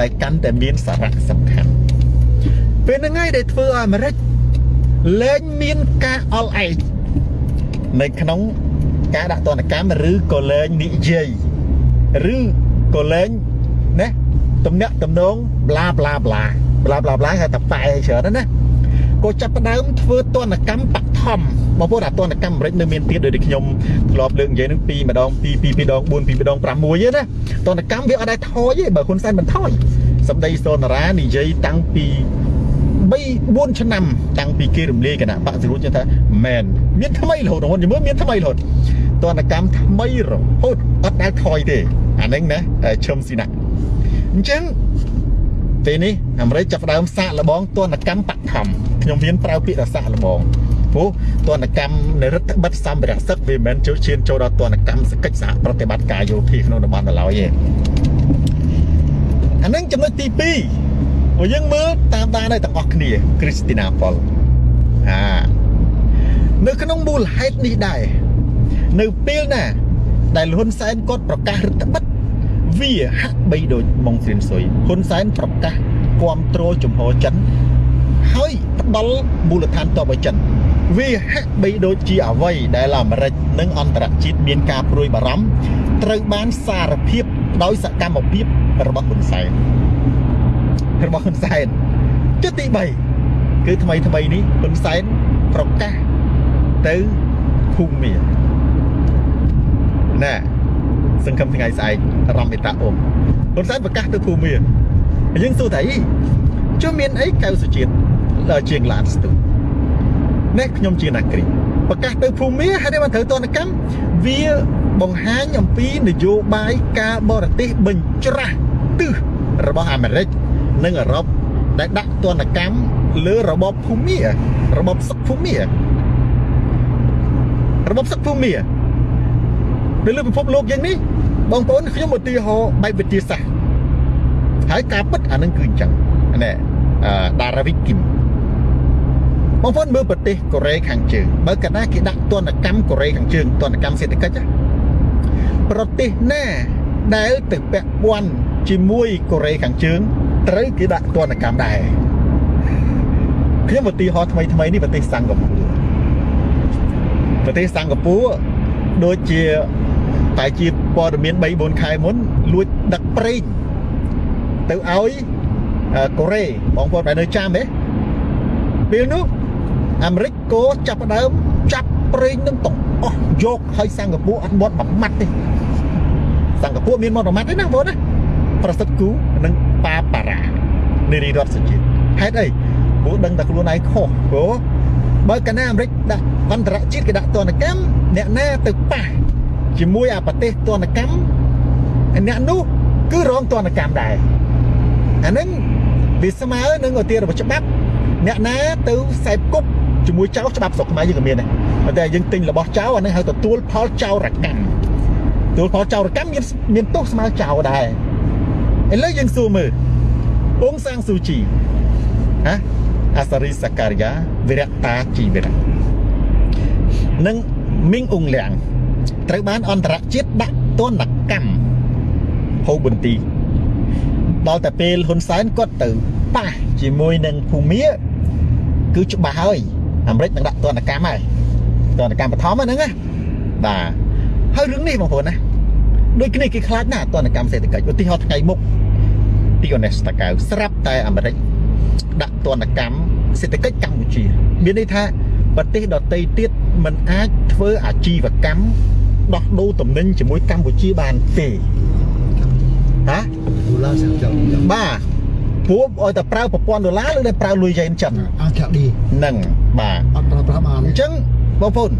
ដែលកាន់តែមានសារៈសំខាន់ពេលហ្នឹងហើយដែលធ្វើឲ្យអាមេរិកលែងមានការអល់ឯងនៅក្នុងការដាក់ទណ្ឌកម្មឬក៏លែងនិយាយឬក៏លែងណាទំនាក់ទំនងប្លាប្លាប្លាប្លាប្លាប្លាហៅតែប៉ែច្រើនណា ក៏ចាប់ផ្ដើមធ្វើទណ្ឌកម្មបឋមបងប្អូនអាទណ្ឌកម្មអាមេរិកនៅមានទៀតដូចខ្ញុំធ្លាប់លើកនិយាយនឹង2ម្ដង2 2 2ដង4 2ដង6ទេណាទណ្ឌកម្មវាអត់ដែរថយទេបើហ៊ុនសែនមិនថយសម្ដីសូនារានិយាយតាំងពី3 4ឆ្នាំតាំងពីគេរំលាយគណៈបកសរួចថាមែនមានថ្មីរហូតហ្នឹងមើលមានថ្មីរហូតទណ្ឌកម្មថ្មីរហូតអត់ដែលថយទេអាហ្នឹងណាឈឹមស៊ីណាអញ្ចឹងពេលនេះអាមេរិកចាប់ផ្ដើមសាកល្បងទណ្ឌកម្មបឋម ខ្ញុំមានប្រើពាក្យថាសាកល្បងព្រោះទណ្ឌកម្មនៃរដ្ឋបិទសម្ភារៈសឹកវាមិនចូលឈានចូលដល់ទណ្ឌកម្មសកិច្ចសហប្រតិបត្តិការយោធាក្នុងតំបន់ដល់ឡើយទេអានឹងចំណុចទី2ព្រោះយើងមើលតាមដានឲ្យទាំងអស់គ្នាគ្រីស្ទីណាប៉ុលអានៅក្នុងមូលហេតុនេះដែរនៅពេលណា ដែលហ៊ុនសែនគាត់ប្រកាសរដ្ឋបិទវាហាក់បីដូចម៉ុងស្រីនស៊ុយហ៊ុនសែនប្រកាសគ្រប់គ្រងជំហរចិន ហើយផ្ដល់មូលដ្ឋានទ័ពឲ្យចិនវាហាក់បីដូចជាអ្វីដែលអាមេរិកនិងអន្តរជាតិមានការព្រួយបារម្ភត្រូវបានសារភាពដោយសកម្មភាពរបស់ហ៊ុនសែនរបស់ហ៊ុនសែនទី3គឺថ្មីថ្មីនេះហ៊ុនសែនប្រកាសទៅភូមិណែសង្ឃឹមថ្ងៃស្អែករំមេតាអ៊ំហ៊ុនសែនប្រកាសទៅភូមិយើងសួរថាអីចុះមានអីកៅសុជាតិដល់ ជាងឡានស្ទុះនេះខ្ញុំជាអ្នកគ្រីប្រកាសទៅភូមិហើយបានត្រូវទណ្ឌកម្មវាបង្ហាញអំពីនយោបាយការបរទេសបញ្ច្រាស់ទិសរបស់អាមេរិកនិងអឺរ៉ុបដែលដាក់ទណ្ឌកម្មលើរបបភូមិរបបសឹកភូមិរបបសឹកភូមិនៅលើពិភពលោកយ៉ាងនេះបងប្អូនខ្ញុំឧទាហរណ៍បែបវិទ្យាសាស្ត្រហើយការពិតអានឹងគឺអញ្ចឹងណែអឺដារ៉ាវិកគីម បងប្អូនមើលប្រទេសកូរ៉េខាងជើងបើកាលណាគេដាក់ទណ្ឌកម្មកូរ៉េខាងជើងទណ្ឌកម្មសេដ្ឋកិច្ចប្រទេសណាដែលទៅពាក់ព័ន្ធជាមួយកូរ៉េខាងជើងត្រូវគេដាក់ទណ្ឌកម្មដែរខ្ញុំឧទាហរណ៍ថ្មីថ្មីនេះប្រទេសសិង្ហបុរីប្រទេសសិង្ហបុរីដូចជាតែជាព័ត៌មាន3 4ខែមុនលួចដឹកប្រេងទៅឲ្យកូរ៉េបងប្អូនបែរនៅចាំទេពេលនោះ អាមេរិកក៏ចាប់ផ្ដើមចាប់ប្រេងនឹងទាំងអស់យកឲ្យសិង្ហបុរីអត់មាត់មួយម៉ាត់ទេសិង្ហបុរីមានមាត់មួយម៉ាត់ទេណាបងណាប្រសិទ្ធគូនិងប៉ាប៉ារ៉ានារីរដ្ឋសុជាតិហេតុអីព្រោះដឹងតែខ្លួនឯងខុសព្រោះបើកាលណាអាមេរិកដាក់អន្តរជាតិគេដាក់ទណ្ឌកម្មអ្នកណាទៅប៉ះជាមួយអាប្រទេសទណ្ឌកម្មអ្នកនោះគឺរងទណ្ឌកម្មដែរអានឹងវាស្មើនឹងឧទាហរណ៍របស់ច្បាប់អ្នកណាទៅខ្សែគប់ ជាមួយចៅច្បាប់ស្រុកខ្មែរយើងក៏មានដែរតែយើងទិញរបស់ចៅអានឹងហៅទទួលផលចៅរកម្មទទួលផលចៅរកម្មមានមានទោសស្មើចៅដែរឥឡូវយើងសួរមើលអ៊ុងសាំងស៊ូជីហ៎អាសារីសាការីយ៉ាវិរៈតាជីវិរៈនិងមីងអ៊ុងលៀងត្រូវបានអន្តរជាតិដាក់ទណ្ឌកម្មហូបបន្ទីដល់តែពេលហ៊ុនសែនគាត់ទៅប៉ះជាមួយនឹងភូមាគឺច្បាស់ហើយ អាមេរិកនឹងដាក់ទណ្ឌកម្មហើយទណ្ឌកម្មបឋមហ្នឹងណាបាទហើយរឿងនេះបងប្អូនណាដូចគ្នាគេខ្លាចណាស់ទណ្ឌកម្មសេដ្ឋកិច្ចឧទាហរណ៍ថ្ងៃមុខទីអូណេសតាកៅស្រាប់តែអាមេរិកដាក់ទណ្ឌកម្មសេដ្ឋកិច្ចកម្ពុជា មានន័យថាប្រទេសដទៃទៀតมันអាចធ្វើអាជីវកម្មដោះដូរទំនិញជាមួយកម្ពុជាបានទេហ៎ đô la sẽ chậm chậm បាទព្រោះឲ្យតែប្រើប្រព័ន្ធដុល្លារឬតែប្រើលុយយ៉េនចិន ăn chặt đi ហ្នឹង បាទ ăn pra pra អ ăn ញ្ចឹងបងប្អូន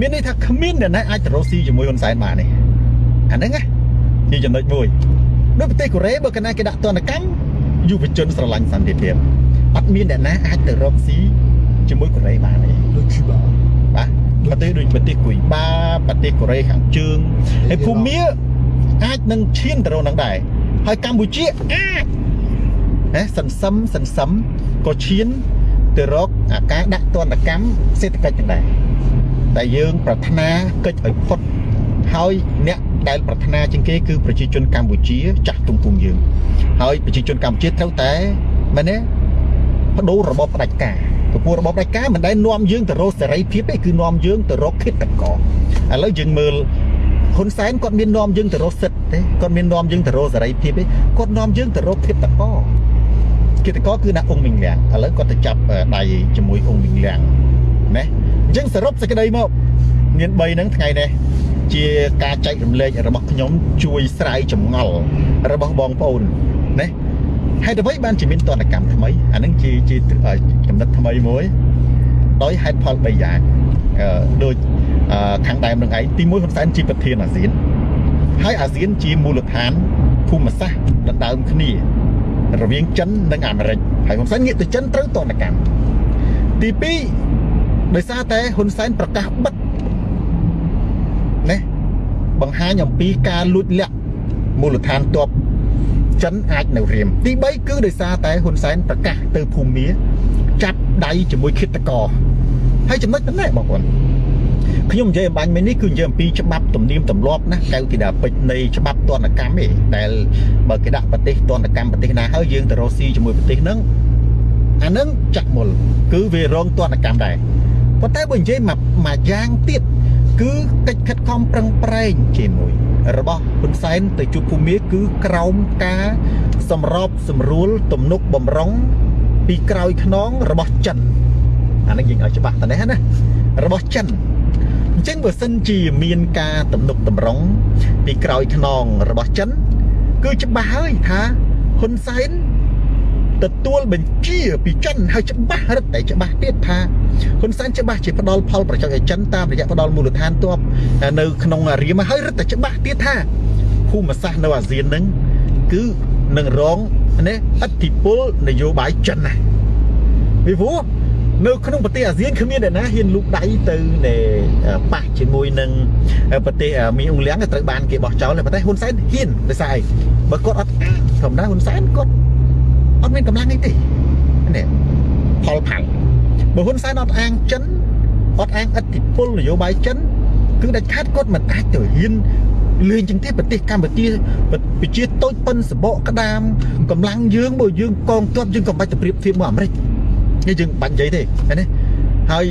មានន័យថាគ្មានអ្នកណាអាចទៅរកស៊ីជាមួយហ៊ុនសែនបានទេអាហ្នឹងណាជាចំណុចមួយដូចប្រទេសកូរ៉េបើកាលណាគេដាក់ទណ្ឌកម្មយុវជនស្រឡាញ់សន្តិភាពអត់មានអ្នកណាអាចទៅរកស៊ីជាមួយកូរ៉េបានទេ đôi khi bảo បាទប្រទេសដូចប្រទេសគុយបាប្រទេសកូរ៉េខាងជើងហើយភូមាអាចនឹងឈានទៅរកនឹងដែរហើយកម្ពុជាអាចហេសន្សំសន្សំក៏ឈាន ទៅរកអាការដាក់ទណ្ឌកម្មសេដ្ឋកិច្ចនឹងដែរតែយើង ប្រាថ្នាកិច្ចឲ្យផុតហើយអ្នកដែលប្រាថ្នាជាងគេគឺប្រជាជនកម្ពុជា ចាស់ទុំពុំយើង ហើយប្រជាជនកម្ពុជាត្រូវតែមែនទេបដូររបបផ្ដាច់ការពពួករបបផ្ដាច់ការមិនដែលនាំយើងទៅរកសេរីភាពទេគឺនាំយើងទៅរកឃាតករឥឡូវយើងមើលហ៊ុនសែនគាត់មាននាំយើងទៅរកសិទ្ធិទេគាត់មាននាំយើងទៅរកសេរីភាពទេគាត់នាំយើងទៅរកឃាតករ ឃាតករគឺណាអ៊ុងមីងលៀងឥឡូវគាត់ទៅចាប់ដៃជាមួយអ៊ុងមីងលៀងណាអញ្ចឹងសរុបសេចក្តីមកមាន3ហ្នឹងថ្ងៃនេះជាការចែករំលែករបស់ខ្ញុំជួយស្រាយចម្ងល់របស់បងប្អូនណាហេតុអ្វីបានជាមានតនកម្មថ្មីអានឹងជាជាចំណិតថ្មីមួយដោយហេតុផល3យ៉ាងអឺដូចអឺខាងដើមនឹងឯងទី1ហ៊ុនសែនជាប្រធានអាស៊ានហើយអាស៊ានជាមូលដ្ឋានភូមិសាស្ត្រដណ្ដើមគ្នា រវាងចិននិងអាមេរិកហើយហ៊ុនសែនងាកទៅចិនត្រូវតនកម្មទី2ដោយសារតែហ៊ុនសែនប្រកាសបិទណាបង្ហាញអំពីការលួចលាក់មូលដ្ឋានទ័ពចិនអាចនៅរៀមទី3គឺដោយសារតែហ៊ុនសែនប្រកាសទៅភូមាចាប់ដៃជាមួយឃាតករហើយចំណុចហ្នឹងដែរបងប្អូន ខ្ញុំនិយាយអំបញ្ញមិញនេះគឺនិយាយអំពីច្បាប់ទំនៀមទម្លាប់ណាកៅទីដាពេជ្រនៃច្បាប់ទណ្ឌកម្មឯងដែលបើគេដាក់ប្រទេសទណ្ឌកម្មប្រទេសណាហើយយើងទៅរកស៊ីជាមួយប្រទេសហ្នឹងអាហ្នឹងចាក់មុលគឺវារងទណ្ឌកម្មដែរប៉ុន្តែបើនិយាយមកមួយយ៉ាងទៀតគឺកិច្ចខិតខំប្រឹងប្រែងជាមួយរបស់ហ៊ុនសែនទៅជួបភូមិគឺក្រោមការសម្របសម្រួលទំនុកបំរុងពីក្រោយខ្នងរបស់ចិនអានេះយើងឲ្យច្បាស់តនេះណារបស់ចិនអញ្ចឹងបើសិនជាមានការទំនុកតម្រង់ពីក្រោយខ្នងរបស់ចិន គឺច្បាស់ហើយថាហ៊ុនសែនទទួលបញ្ជាពីចិនហើយច្បាស់រឹតតែច្បាស់ទៀតថាហ៊ុនសែនច្បាស់ជាផ្ដល់ផលប្រយោជន៍ឲ្យចិនតាមរយៈផ្ដល់មូលដ្ឋានទ័ពនៅក្នុងរៀមហើយរឹតតែច្បាស់ទៀតថាភូមិសាស្ត្រនៅអាស៊ាននឹងគឺនឹងរងនេះអធិពលនយោបាយចិនណាពីព្រោះ នៅក្នុងប្រទេសអាស៊ានគ្មានអ្នកណាហ៊ានលូកដៃទៅប៉ះជាមួយនឹងប្រទេសមានអ៊ុងលៀងត្រូវបានគេបោះចោលតែប្រទេសហ៊ុនសែនហ៊ានដោយសារអីបើគាត់អត់ធម្មតាហ៊ុនសែនគាត់អត់មានកម្លាំងអីទេនេះផលផាំងបើហ៊ុនសែនអត់អាងចិនអត់អាងអធិពលនយោបាយចិនគឺដាច់ខាតគាត់មិនអាចទៅហ៊ានលេងជាងទេប្រទេសកម្ពុជាប្រជាតូចប៉ុនសបកក្តាមកម្លាំងយើងបើយើងកងទ័ពយើងក៏បាច់ទៅប្រៀបធៀបមកអាមេរិក នេះយើងបាច់និយាយទេឃើញទេហើយ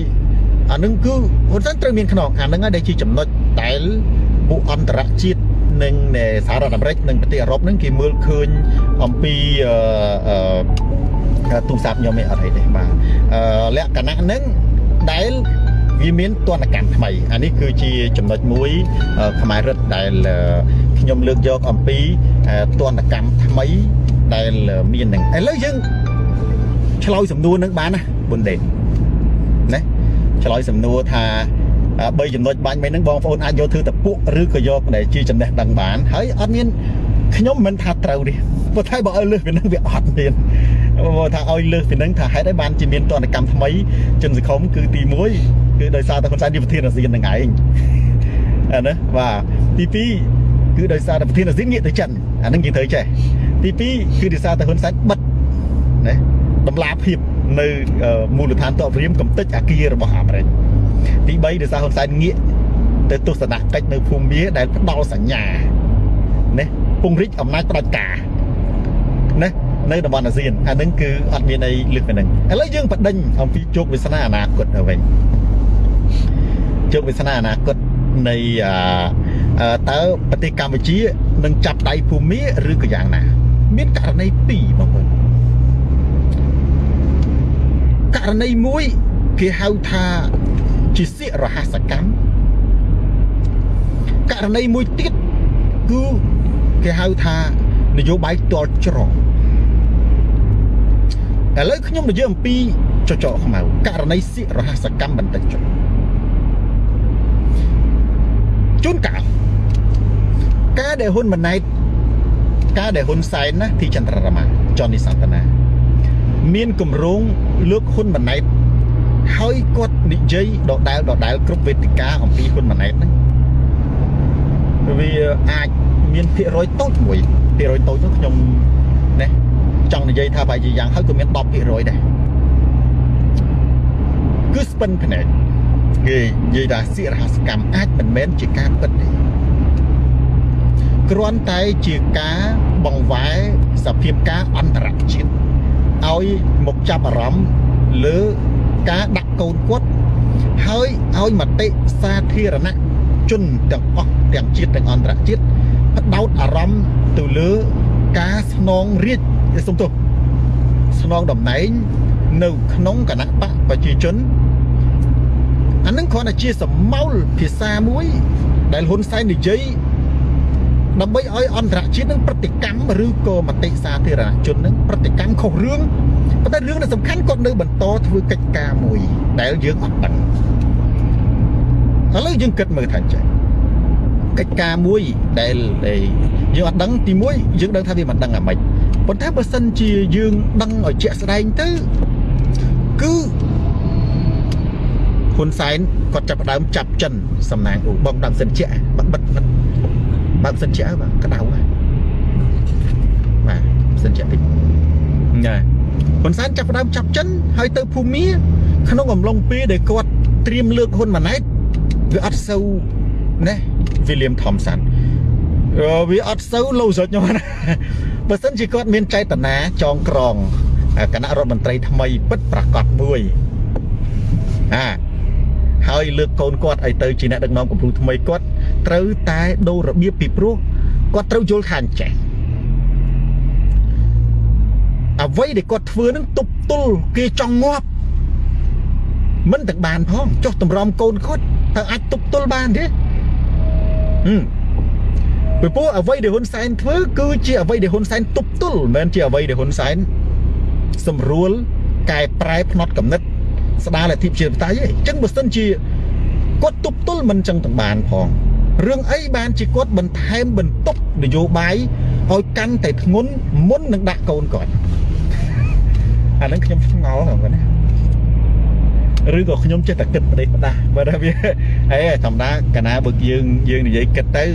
អានឹងគឺហ៊ុនសែនត្រូវមានខ្នងអានឹងហើយដែលជាចំណុចដែលពួកអន្តរជាតិនិងសហរដ្ឋអាមេរិកនិងប្រទេសអឺរ៉ុបនឹងគេមើលឃើញអំពីអឺទូរស័ព្ទខ្ញុំឯអត់អីទេបាទអឺលក្ខណៈនឹងដែលវាមានទណ្ឌកម្មថ្មីអានេះគឺជាចំណុចមួយខ្មែររឹតដែលខ្ញុំលើកយកអំពីទណ្ឌកម្មថ្មីដែលមាននឹងឥឡូវយើង ឆ្លើយសំណួរនឹងបានណាប៊ុនដេតណាឆ្លើយសំណួរថា3ចំណុចបាញ់មិញហ្នឹងបងប្អូនអាចយកធ្វើតពុកឬក៏យកដែលជាចំណេះដឹងបានហើយអត់មានខ្ញុំមិនថាត្រូវទេព្រោះតែបើឲ្យលើសពីហ្នឹងវាអត់មានបើថាឲ្យលើសពីហ្នឹងថាហេតុអីបានជាមានតនកម្មថ្មីជនសង្គមគឺទី1គឺដោយសារតែហ៊ុនសែនជាប្រធានអាស៊ានហ្នឹងឯងអាណាបាទទី2គឺដោយសារតែប្រធានអាស៊ានងាកទៅចិនអាហ្នឹងយើងត្រូវចេះទី2គឺដោយសារតែហ៊ុនសែនបិទណា តម្លាភាពនៅមូលដ្ឋានទ័ពរៀមកំទេចអាគាររបស់អាមេរិកទី3ដោយសារហ៊ុនសែនងាកទៅទស្សនកិច្ចនៅភូមិមាដែលផ្ដល់សញ្ញាណាពង្រីកអំណាចផ្ដាច់ការណានៅតំបន់អាស៊ានអានឹងគឺអត់មានអីលើសពីហ្នឹងឥឡូវយើងបដិញអំពីជោគវាសនាអនាគតទៅវិញជោគវាសនាអនាគតនៃតើប្រទេសកម្ពុជានឹងចាប់ដៃភូមិឬក៏យ៉ាងណា មានករណីពីរបងប្អូន ករណីមួយគេហៅថាជាសៀករហស្សកម្មករណីមួយទៀតគឺគេហៅថានយោបាយទាល់ច្រកឥឡូវខ្ញុំនិយាយអំពីចចកខ្មៅករណីសៀករហស្សកម្មបន្តិចចុះជួនកាលការដែលហ៊ុនម៉ាណែតការដែលហ៊ុនសែនណាទីចន្ទ្ររមាចននីសន្តនា មានគម្រោងលើកហ៊ុនម៉ាណែតហើយគាត់និយាយដដែលដដែលគ្រប់វេទិកាអំពីហ៊ុនម៉ាណែតហ្នឹងវាអាចមានភាគរយតូចមួយភាគរយតូចនោះខ្ញុំណាចង់និយាយថាបែរជាយ៉ាងហើយក៏មាន10%ដែរគឺស្ពិនភ្នែកគេនិយាយថាសិរហសកម្មអាចមិនមែនជាការពិតទេគ្រាន់តែជាការបង្វែរសភាពការអន្តរជាតិ ឲ្យមកចាប់អារម្មណ៍លើការដាក់កូនគាត់ហើយឲ្យមតិសាធារណៈជនទាំងអស់ទាំងជាតិទាំងអន្តរជាតិផ្ដោតអារម្មណ៍ទៅលើការស្នងរាជសុំទោសស្នងតំណែងនៅក្នុងគណៈបកប្រជាជនអានឹងគ្រាន់តែជាសមោលភាសាមួយដែលហ៊ុនសែននិយាយ ដើម្បីឲ្យអន្តរជាតិនឹងប្រតិកម្មឬក៏មតិសាធារណជននឹងប្រតិកម្មខុសរឿងប៉ុន្តែរឿងដែលសំខាន់គាត់នៅបន្តធ្វើកិច្ចការមួយដែលយើងអត់ដឹងឥឡូវយើងគិតមើលថាចេះកិច្ចការមួយដែលយើងអត់ដឹងទី1យើងដឹងថាវាមិនដឹងអាម៉េចប៉ុន្តែបើសិនជាយើងដឹងឲ្យជាក់ស្ដែងទៅគឺហ៊ុនសែនគាត់ចាប់ដើមចាប់ចិនសំណាងអូបងដើមសិនជាបិទបិទ បើកសិនជាបាទក្តៅបាទបាទសិនជាតិចណែហ៊ុនសែនចាប់ដើមចាប់ចិនហើយទៅភូមាក្នុងអំឡុងពេលដែលគាត់ត្រៀមលើកហ៊ុនម៉ាណែតវាអត់សូវណា William Thompson វាអត់សូវលោសុចខ្ញុំណាបើសិនជាគាត់មានចេតនាចងក្រងគណៈរដ្ឋមន្ត្រីថ្មីពិតប្រកបមួយអាហើយលើកកូនគាត់ឲ្យទៅជាអ្នកដឹកនាំកម្ពុជាថ្មីគាត់ ត្រូវតែដូររបៀបពីព្រោះគាត់ត្រូវយល់ថាអញ្ចេះអអ្វីដែលគាត់ធ្វើនឹងទប់ទល់គេចង់ងាប់មិនទាំងបានផងចុះតម្រាំកូនគាត់តើអាចទប់ទល់បានទេហឹមពីព្រោះអ្វីដែលហ៊ុនសែនធ្វើគឺជាអ្វីដែលហ៊ុនសែនទប់ទល់មិនមែនជាអ្វីដែលហ៊ុនសែនសម្រួលកែប្រែផ្នត់កំណត់ស្ដារលទ្ធិប្រជាធិបតេយ្យទេអញ្ចឹងបើសិនជាគាត់ទប់ទល់មិនចឹងទាំងបានផង រឿងអីបានជាគាត់បន្ថែមបន្ទុកនយោបាយឲ្យកាន់តែធ្ងន់មុននឹងដាក់កូនគាត់អានឹងខ្ញុំឆ្ងល់ហ្នឹងណាឬក៏ខ្ញុំចេះតែគិតប្រទេសផ្ដាស់បើថាវាអេធម្មតាកាលណាបើយើងយើងនិយាយគិតទៅ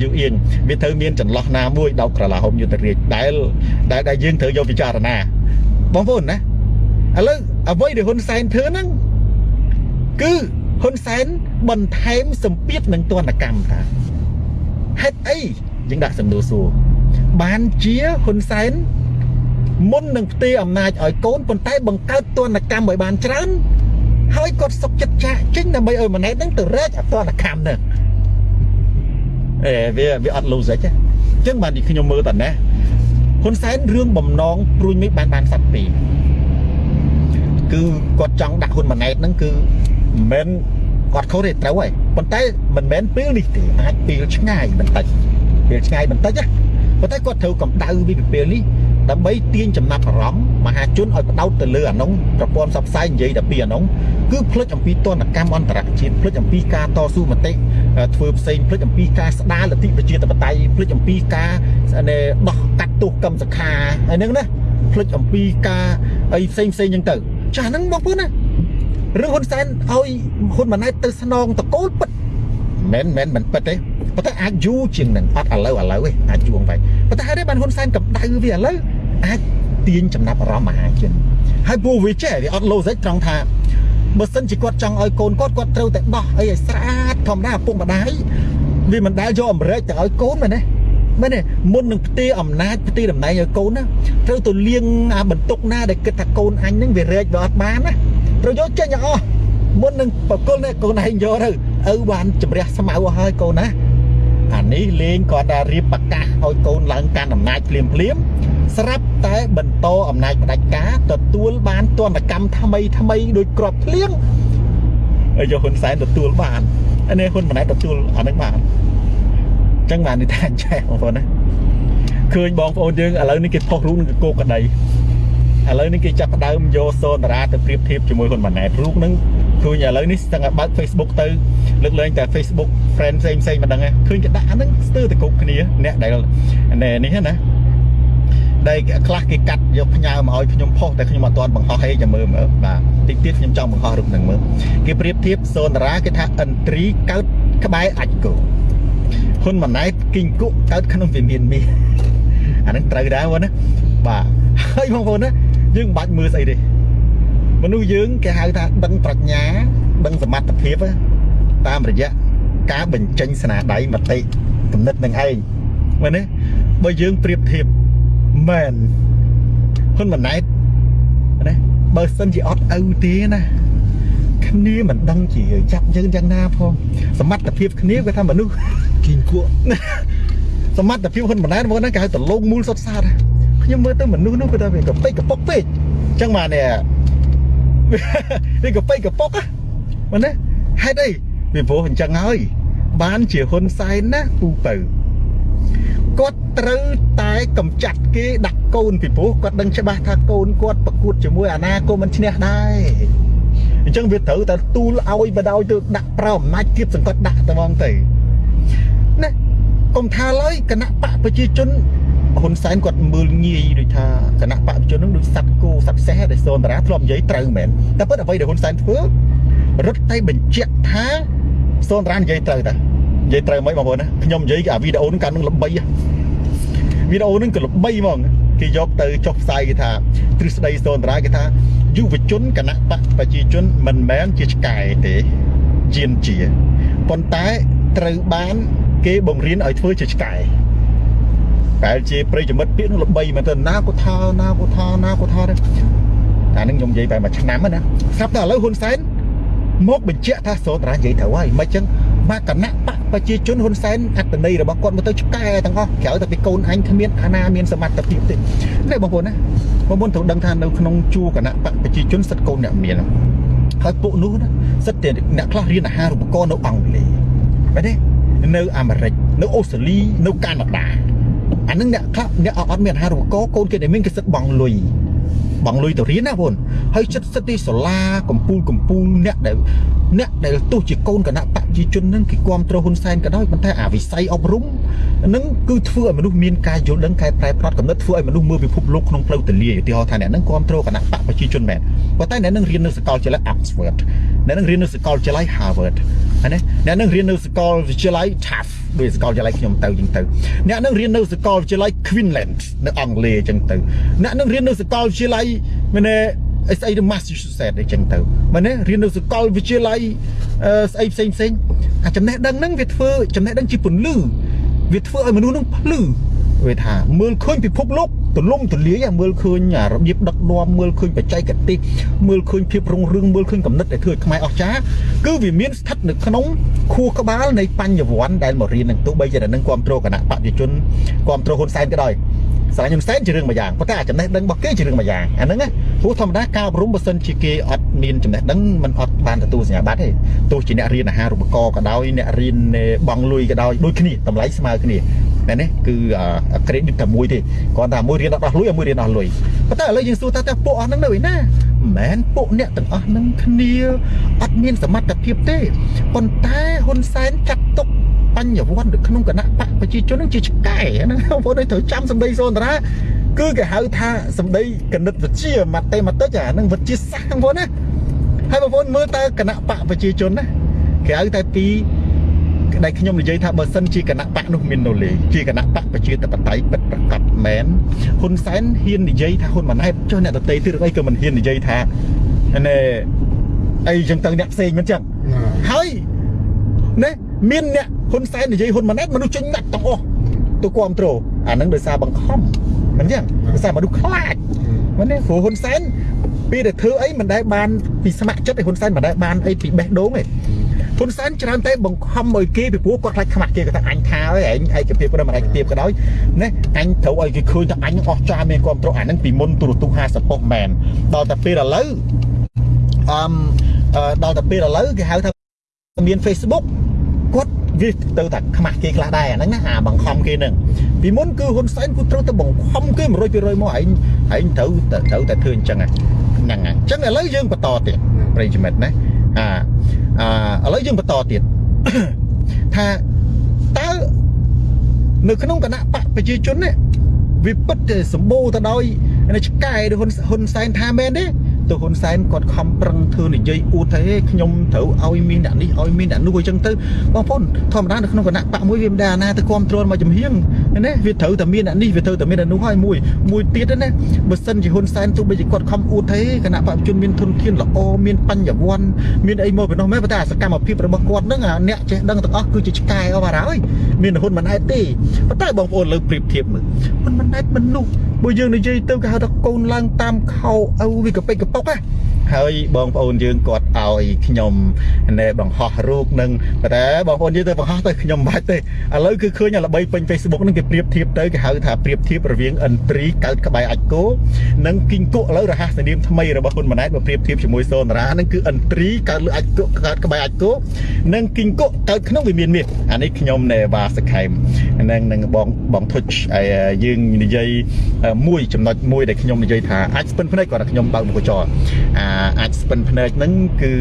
យើងអៀងវាត្រូវមានចន្លោះណាមួយដោកក្រឡាហុំយុទ្ធរាជដែលដែលដែលយើងត្រូវយកពិចារណាបងប្អូនណាឥឡូវអ្វីដែលហ៊ុនសែនធ្វើហ្នឹងគឺហ៊ុនសែន បន្ថែមសម្ពាធនឹងទណ្ឌកម្មតាហេតុអីយើងដាក់សំណួរសួរបានជាហ៊ុនសែនមុននឹងផ្ទេរអំណាចឲ្យកូនប៉ុន្តែបង្កើតទណ្ឌកម្មឲ្យបានច្រើនហើយគាត់សុកចិត្តចាក់ចេញដើម្បីឲ្យម៉ណែតហ្នឹងទៅរែកអទណ្ឌកម្មហ្នឹងអេវាវាអត់លូសិចទេអញ្ចឹងបានខ្ញុំមើលតណេះហ៊ុនសែនរឿងបំណងព្រួយមេឃបានបានសัตว์ពីរគឺគាត់ចង់ដាក់ហ៊ុនម៉ាណែតហ្នឹងគឺមិនមែន គាត់ខុសទេត្រូវហើយប៉ុន្តែមិនមែនពេលនេះទេអាចពេលឆ្ងាយបន្តិចពេលឆ្ងាយបន្តិចណាប៉ុន្តែគាត់ត្រូវកម្ដៅវិពីពេលនេះដើម្បីទាញចំណាប់អារម្មណ៍មហាជនឲ្យបដោតទៅលើអានោះប្រព័ន្ធផ្សព្វផ្សាយនិយាយតែពីអានោះគឺផ្លិចអំពីទណ្ឌកម្មអន្តរជាតិផ្លិចអំពីការតស៊ូមតិធ្វើផ្សេងផ្លិចអំពីការស្ដារលទ្ធិប្រជាធិបតេយ្យផ្លិចអំពីការដោះកាត់ទោសកម្មសខាហើយហ្នឹងណាផ្លិចអំពីការអីផ្សេងផ្សេងហ្នឹងទៅចាស់ហ្នឹងបងប្អូនណា រឿងហ៊ុនសែនឲ្យហ៊ុនម៉ាណែតទៅស្នងតកូលពិតមិនមែនមិនពិតទេប៉ុន្តែអាចយូរជាងនឹងអត់ឥឡូវឥឡូវទេអាចយូរទៅប៉ុន្តែហេតុអីបានហ៊ុនសែនកម្ដៅវាឥឡូវអាចទាញចំណាប់អារម្មណ៍មហាជនហើយពូវាចេះវាអត់លោសិចត្រង់ថាបើសិនជាគាត់ចង់ឲ្យកូនគាត់គាត់ត្រូវតែដោះអីឲ្យស្អាតធម្មតាឪពុកម្ដាយវាមិនដែលយកអំរែកទៅឲ្យកូនមែនទេមែនទេមុននឹងផ្ទេរអំណាចផ្ទេរតំណែងឲ្យកូនណាត្រូវទៅលៀងអាបន្ទុកណាដែលគិតថាកូនអញនឹងវារែកវាអត់បានណា ត្រូវយកចេញឲ្យអស់មុននឹងបកគលនេះកូនឯងយកទៅឪបានជំរះស្មៅអស់ហើយកូនណាអានេះលេងគាត់តែរៀបប្រកាសឲ្យកូនឡើងកាន់អំណាចភ្លាមភ្លាមស្រាប់តែបន្តអំណាចផ្ដាច់ការទទួលបានទណ្ឌកម្មថ្មីថ្មីដោយក្របភ្លៀងហើយយកហ៊ុនសែនទទួលបានអានេះហ៊ុនម៉ាណែតទទួលអានឹងបានអញ្ចឹងបាននិយាយថាចេះបងប្អូនណាឃើញបងប្អូនយើងឥឡូវនេះគេផុសរូបនឹងកោកក្តី ឥឡូវនេះគេចាប់ផ្ដើមយកសូនតារាទៅប្រៀបធៀបជាមួយហ៊ុនម៉ាណែតរូបហ្នឹងឃើញឥឡូវនេះស្ទឹងតែបើក Facebook ទៅលើកលែងតែ Facebook friend ផ្សេងផ្សេងមិនដឹងឃើញគេដាក់អាហ្នឹងស្ទើរតែគ្រប់គ្នាអ្នកដែលនេះណាដែលខ្លះគេកាត់យកផ្ញើមកឲ្យខ្ញុំផុសតែខ្ញុំអត់ទាន់បង្ហោះហេចាំមើលមើលបាទតិចទៀតខ្ញុំចង់បង្ហោះរូបហ្នឹងមើលគេប្រៀបធៀបសូនតារាគេថាអិនត្រីកើតក្បែរអាចគោហ៊ុនម៉ាណែតគីងគុកកើតក្នុងវិមានមាសអាហ្នឹងត្រូវដែរបងណាបាទហើយបងប្អូនណា យើងមិនបាច់មើលស្អីទេមនុស្សយើងគេហៅថាដឹងប្រាជ្ញា ដឹងសមត្ថភាពតាមរយៈការបញ្ចេញស្នាដៃមតិគំនិតនឹងឯងមែនទេបើយើងប្រៀបធៀបមែនហ៊ុនម៉ាណែតណាបើសិនជាអត់ឪទេណាគ្នាមិនដឹងជាចាប់យើងយ៉ាងណាផងសមត្ថភាពគ្នាគេថាមនុស្សគីងគក់សមត្ថភាពហ៊ុនម៉ាណែតមកហ្នឹងគេហៅតលងមូលសុទ្ធសាធ ខ្ញុំមើលទៅមនុស្សនោះគាត់ថាវាកពេកកពុកពេកអញ្ចឹងបាននេះវាកពេកកពុកមែនទេហេតុអីពីព្រោះអញ្ចឹងហើយ បានជាហ៊ុនសែនណាពូបើគាត់ត្រូវតែកំចាត់គេដាក់កូនពីព្រោះគាត់ដឹងច្បាស់ថាកូនគាត់ប្រកួតជាមួយអាណាក៏មិនឈ្នះដែរអញ្ចឹងវាត្រូវតែទូលឲ្យបដ ாய் ទៅដាក់ប្រអំណាចទៀតសង្កត់ដាក់តែហ្មងទៅណាកុំថាឡើយគណៈបកប្រជាជន ហ៊ុនសែនគាត់មើលងាយដូចថាគណៈបព្វជិជននឹងដូចសັບគោសັບសេះដែលសូនតារាធ្លាប់និយាយត្រូវមែនតែពិតអ្វីដែលហ៊ុនសែនធ្វើរត់តែបញ្ជាក់ថាសូនតារានិយាយត្រូវតានិយាយត្រូវមិនបងប្អូនណាខ្ញុំនិយាយអាវីដេអូនឹងកាន់នឹងល្បីវីដេអូនឹងក៏ល្បីហ្មងគេយកទៅចុះផ្សាយគេថាទ្រឹស្ដីសូនតារាគេថាយុវជនគណៈបកប្រជាជនមិនមែនជាឆ្កែទេជាជាប៉ុន្តែត្រូវបាន គេបង្រៀនឲ្យធ្វើជាឆ្កែ ប្រែជាប្រិយមិត្តពាក្យនោះល្បីមែនតើណាក៏ថាណាក៏ថាណាក៏ថាដែរតែនឹងខ្ញុំនិយាយបែបមួយឆ្នាំណាស្រាប់តែឥឡូវហ៊ុនសែនមកបញ្ជាក់ថាសូតារានិយាយត្រូវហើយមិនចឹងបបាទគណៈបកប្រជាជនហ៊ុនសែនអត្តន័យរបស់គាត់មកទៅឆ្កែទាំងអស់ក្រៅតែពីកូនអញគ្មានអាណាមានសមត្ថភាពទេនេះបងប្អូនណាបងប្អូនត្រូវដឹងថានៅក្នុងជួរគណៈបកប្រជាជនសិទ្ធិកូនអ្នកមានហើយពួកនោះណាសិទ្ធិតែអ្នកខ្លះរៀនអាហារូបករណ៍នៅអង់គ្លេសបាទទេនៅអាមេរិកនៅអូស្ត្រាលីនៅកាណាដា អានឹងអ្នកខ្លះអ្នកអត់មានអាហារូបករណ៍កូនគេដែលមានគេសិទ្ធិបងលុយ បងលុយទៅរៀនណាបងហើយចិត្តសិទ្ធទីសាលាកម្ពូលកម្ពូលអ្នកដែលអ្នកដែលទោះជាកូនគណៈបកប្រជាជននឹងគេគ្រប់គ្រងហ៊ុនសែនក៏ដោយប៉ុន្តែអាវិស័យអប់រំនឹងគឺធ្វើឲ្យមនុស្សមានការយល់ដឹងកែប្រែប្រត់កំណត់ធ្វើឲ្យមនុស្សមើលពិភពលោកក្នុងផ្លូវទលាយឧទាហរណ៍ថាអ្នកនឹងគ្រប់គ្រងគណៈបកប្រជាជនមែនប៉ុន្តែអ្នកនឹងរៀននៅសាកលវិទ្យាល័យ Oxford អ្នកនឹងរៀននៅសាកលវិទ្យាល័យ Harvard ហើយណាអ្នកនឹងរៀននៅសាកលវិទ្យាល័យ Tufts ដោយសាកលវិទ្យាល័យខ្ញុំទៅចឹងទៅអ្នកនឹងរៀននៅសាកលវិទ្យាល័យ Queensland នៅអង់គ្លេសចឹងទៅអ្នកនឹងរៀននៅសាកលវិទ្យាល័យមែនទេអីស្អីទៅ Massachusetts អីចឹងទៅមែនទេរៀននៅសាកលវិទ្យាល័យអឺស្អីផ្សេងផ្សេងអាចំណេះដឹងហ្នឹងវាធ្វើចំណេះដឹងជាពន្លឺវាធ្វើឲ្យមនុស្សហ្នឹងភ្លឺវាថាមើលឃើញពិភពលោកទលំទលាយមើលឃើញរបៀបដឹកនាំមើលឃើញបច្ចេកទេសមើលឃើញភាពរុងរឿងមើលឃើញកំណត់ដែលធ្វើឲ្យខ្មែរអស្ចារ្យគឺវាមានស្ថិតនៅក្នុងខួរក្បាលនៃបញ្ញវន្តដែលមករៀននឹងទោះបីជានឹងគ្រប់គ្រងគណៈបព្វជិជនគ្រប់គ្រងហ៊ុនសែនក៏ដោយ ស្រឡាញ់ហ៊ុនសែនជារឿងមួយយ៉ាងប៉ុន្តែចំណេះដឹងរបស់គេជារឿងមួយយ៉ាងអាហ្នឹងណាព្រោះធម្មតាការអប់រំបើសិនជាគេអត់មានចំណេះដឹងมันអត់បានទទួលសញ្ញាបត្រទេទោះជាអ្នករៀនអាហារូបករណ៍ក៏ដោយអ្នករៀនបងលុយក៏ដោយដូចគ្នាតម្លៃស្មើគ្នាតែនេះគឺ credit តែមួយទេគ្រាន់តែមួយរៀនអត់ដោះលុយមួយរៀនដោះលុយប៉ុន្តែឥឡូវយើងសួរថាតើពួកអស់ហ្នឹងនៅឯណាមិនមែនពួកអ្នកទាំងអស់ហ្នឹងគ្នាអត់មានសមត្ថភាពទេប៉ុន្តែហ៊ុនសែនចាត់ទុក បញ្ញវន្តនៅក្នុងគណៈបកប្រជាជននឹងជាឆ្កែហ្នឹងបងប្អូនត្រូវចាំសម្ដីសូនតារាគឺគេហៅថាសម្ដីកណិតវិទ្យាម៉ាតេម៉ាទិកអាហ្នឹងវិទ្យាសាស្ត្របងប្អូនណាហើយបងប្អូនមើលតើគណៈបកប្រជាជនណាគេហៅតែពីដែលខ្ញុំនិយាយថាបើសិនជាគណៈបកនោះមាននូលេជាគណៈបកប្រជាធិបតេយ្យពិតប្រាកដមែនហ៊ុនសែនហ៊ាននិយាយថាហ៊ុនម៉ាណែតចុះអ្នកដតីទៀតអីក៏មិនហ៊ាននិយាយថាណែអីចឹងទៅអ្នកផ្សេងមិនចឹងហើយណែ មានអ្នកហ៊ុនសែននិយាយហ៊ុនម៉ាណែតមនុស្សចេញណាត់ទាំងអស់ទៅគ្រប់គ្រងអាហ្នឹងដោយសារបង្ខំមិនចឹងដោយសារមនុស្សខ្លាចមិនទេព្រោះហ៊ុនសែនពីដែលធ្វើអីមិនដែលបានពីស្ម័គ្រចិត្តឲ្យហ៊ុនសែនមិនដែលបានអីពីបេះដូងទេហ៊ុនសែនច្រើនតែបង្ខំឲ្យគេពីព្រោះគាត់ខ្លាចខ្មាស់គេគាត់ថាអញថាហើយឯងឯកភាពព្រមឯកភាពក៏ដោយណាអញត្រូវឲ្យគេឃើញថាអញអស់ចាមានគ្រប់ត្រអាហ្នឹងពីមុនទូរទស្សន៍50ប៉ុស្តិ៍មែនដល់តែពេលឥឡូវអឺដល់តែពេលឥឡូវគេហៅថាមាន Facebook គាត់វាទៅតែខ្មាស់គេខ្លះដែរអាហ្នឹងណាអាបង្ខំគេហ្នឹងពីមុនគឺហ៊ុនសែនគឺត្រូវតែបង្ខំគេ100%មកឯងឯងត្រូវត្រូវតែធ្វើអញ្ចឹងហ្នឹងអញ្ចឹងឥឡូវយើងបន្តទៀតប្រិយមិត្តណាអាអឺឥឡូវយើងបន្តទៀតថាតើនៅក្នុងគណៈបកប្រជាជននេះវាពិតតែសម្បូរទៅដោយឆ្កែដែលហ៊ុនហ៊ុនសែនថាមែនទេ ទៅហ៊ុនសែនគាត់ខំប្រឹងធ្វើនិយាយអួតថាខ្ញុំត្រូវឲ្យមានអ្នកនេះឲ្យមានអ្នកនោះអញ្ចឹងទៅបងប្អូនធម្មតានៅក្នុងគណៈបកមួយវាមិនដែរអាណាទៅគ្រប់គ្រងមកចំហៀងណាវាត្រូវតែមានអ្នកនេះវាត្រូវតែមានអ្នកនោះហើយមួយមួយទៀតណាបើសិនជាហ៊ុនសែនទោះបីជាគាត់ខំអួតទេគណៈបកជនមានធនធានល្អមានបញ្ញវន្តមានអីមកពីនោះមែនប៉ុន្តែសកម្មភាពរបស់គាត់ហ្នឹងអ្នកចេះដឹងទាំងអស់គឺជាឆ្កែអស់បារហើយមានហ៊ុនមិនអែតទេប៉ុន្តែបងប្អូនលើប្រៀបធៀបមើលហ៊ុនមិនអែតមនុស្សបើយើងនិយាយទៅគេហៅថាកូនឡើងតាមខោឪវាកពេកកប៉ុកណា ហើយបងប្អូនយើងគាត់ឲ្យខ្ញុំណែបង្ហោះរូបនឹងតែបងប្អូនយើងទៅបង្ហោះទៅខ្ញុំបាច់ទេឥឡូវគឺឃើញល្បីពេញ Facebook ហ្នឹងគេប្រៀបធៀបទៅគេហៅថាប្រៀបធៀបរវាងអិនត្រីកើតក្បែរអាចគោនិងគីងគក់ឥឡូវរហ័សនាមថ្មីរបស់ហ៊ុនម៉ាណែតមកប្រៀបធៀបជាមួយសូនារាហ្នឹងគឺអិនត្រីកើតលើអាចគក់កើតក្បែរអាចគោនិងគីងគក់កើតក្នុងវិមានមាសអានេះខ្ញុំណែវ៉ាសខេមនឹងនឹងបងបងធុចហើយយើងនិយាយមួយចំណុចមួយដែលខ្ញុំនិយាយថាអាចស្ពិនភ្នែកគាត់ថាខ្ញុំបើកមុខចោអាអាចស្ពិនភ្នែកហ្នឹងគឺ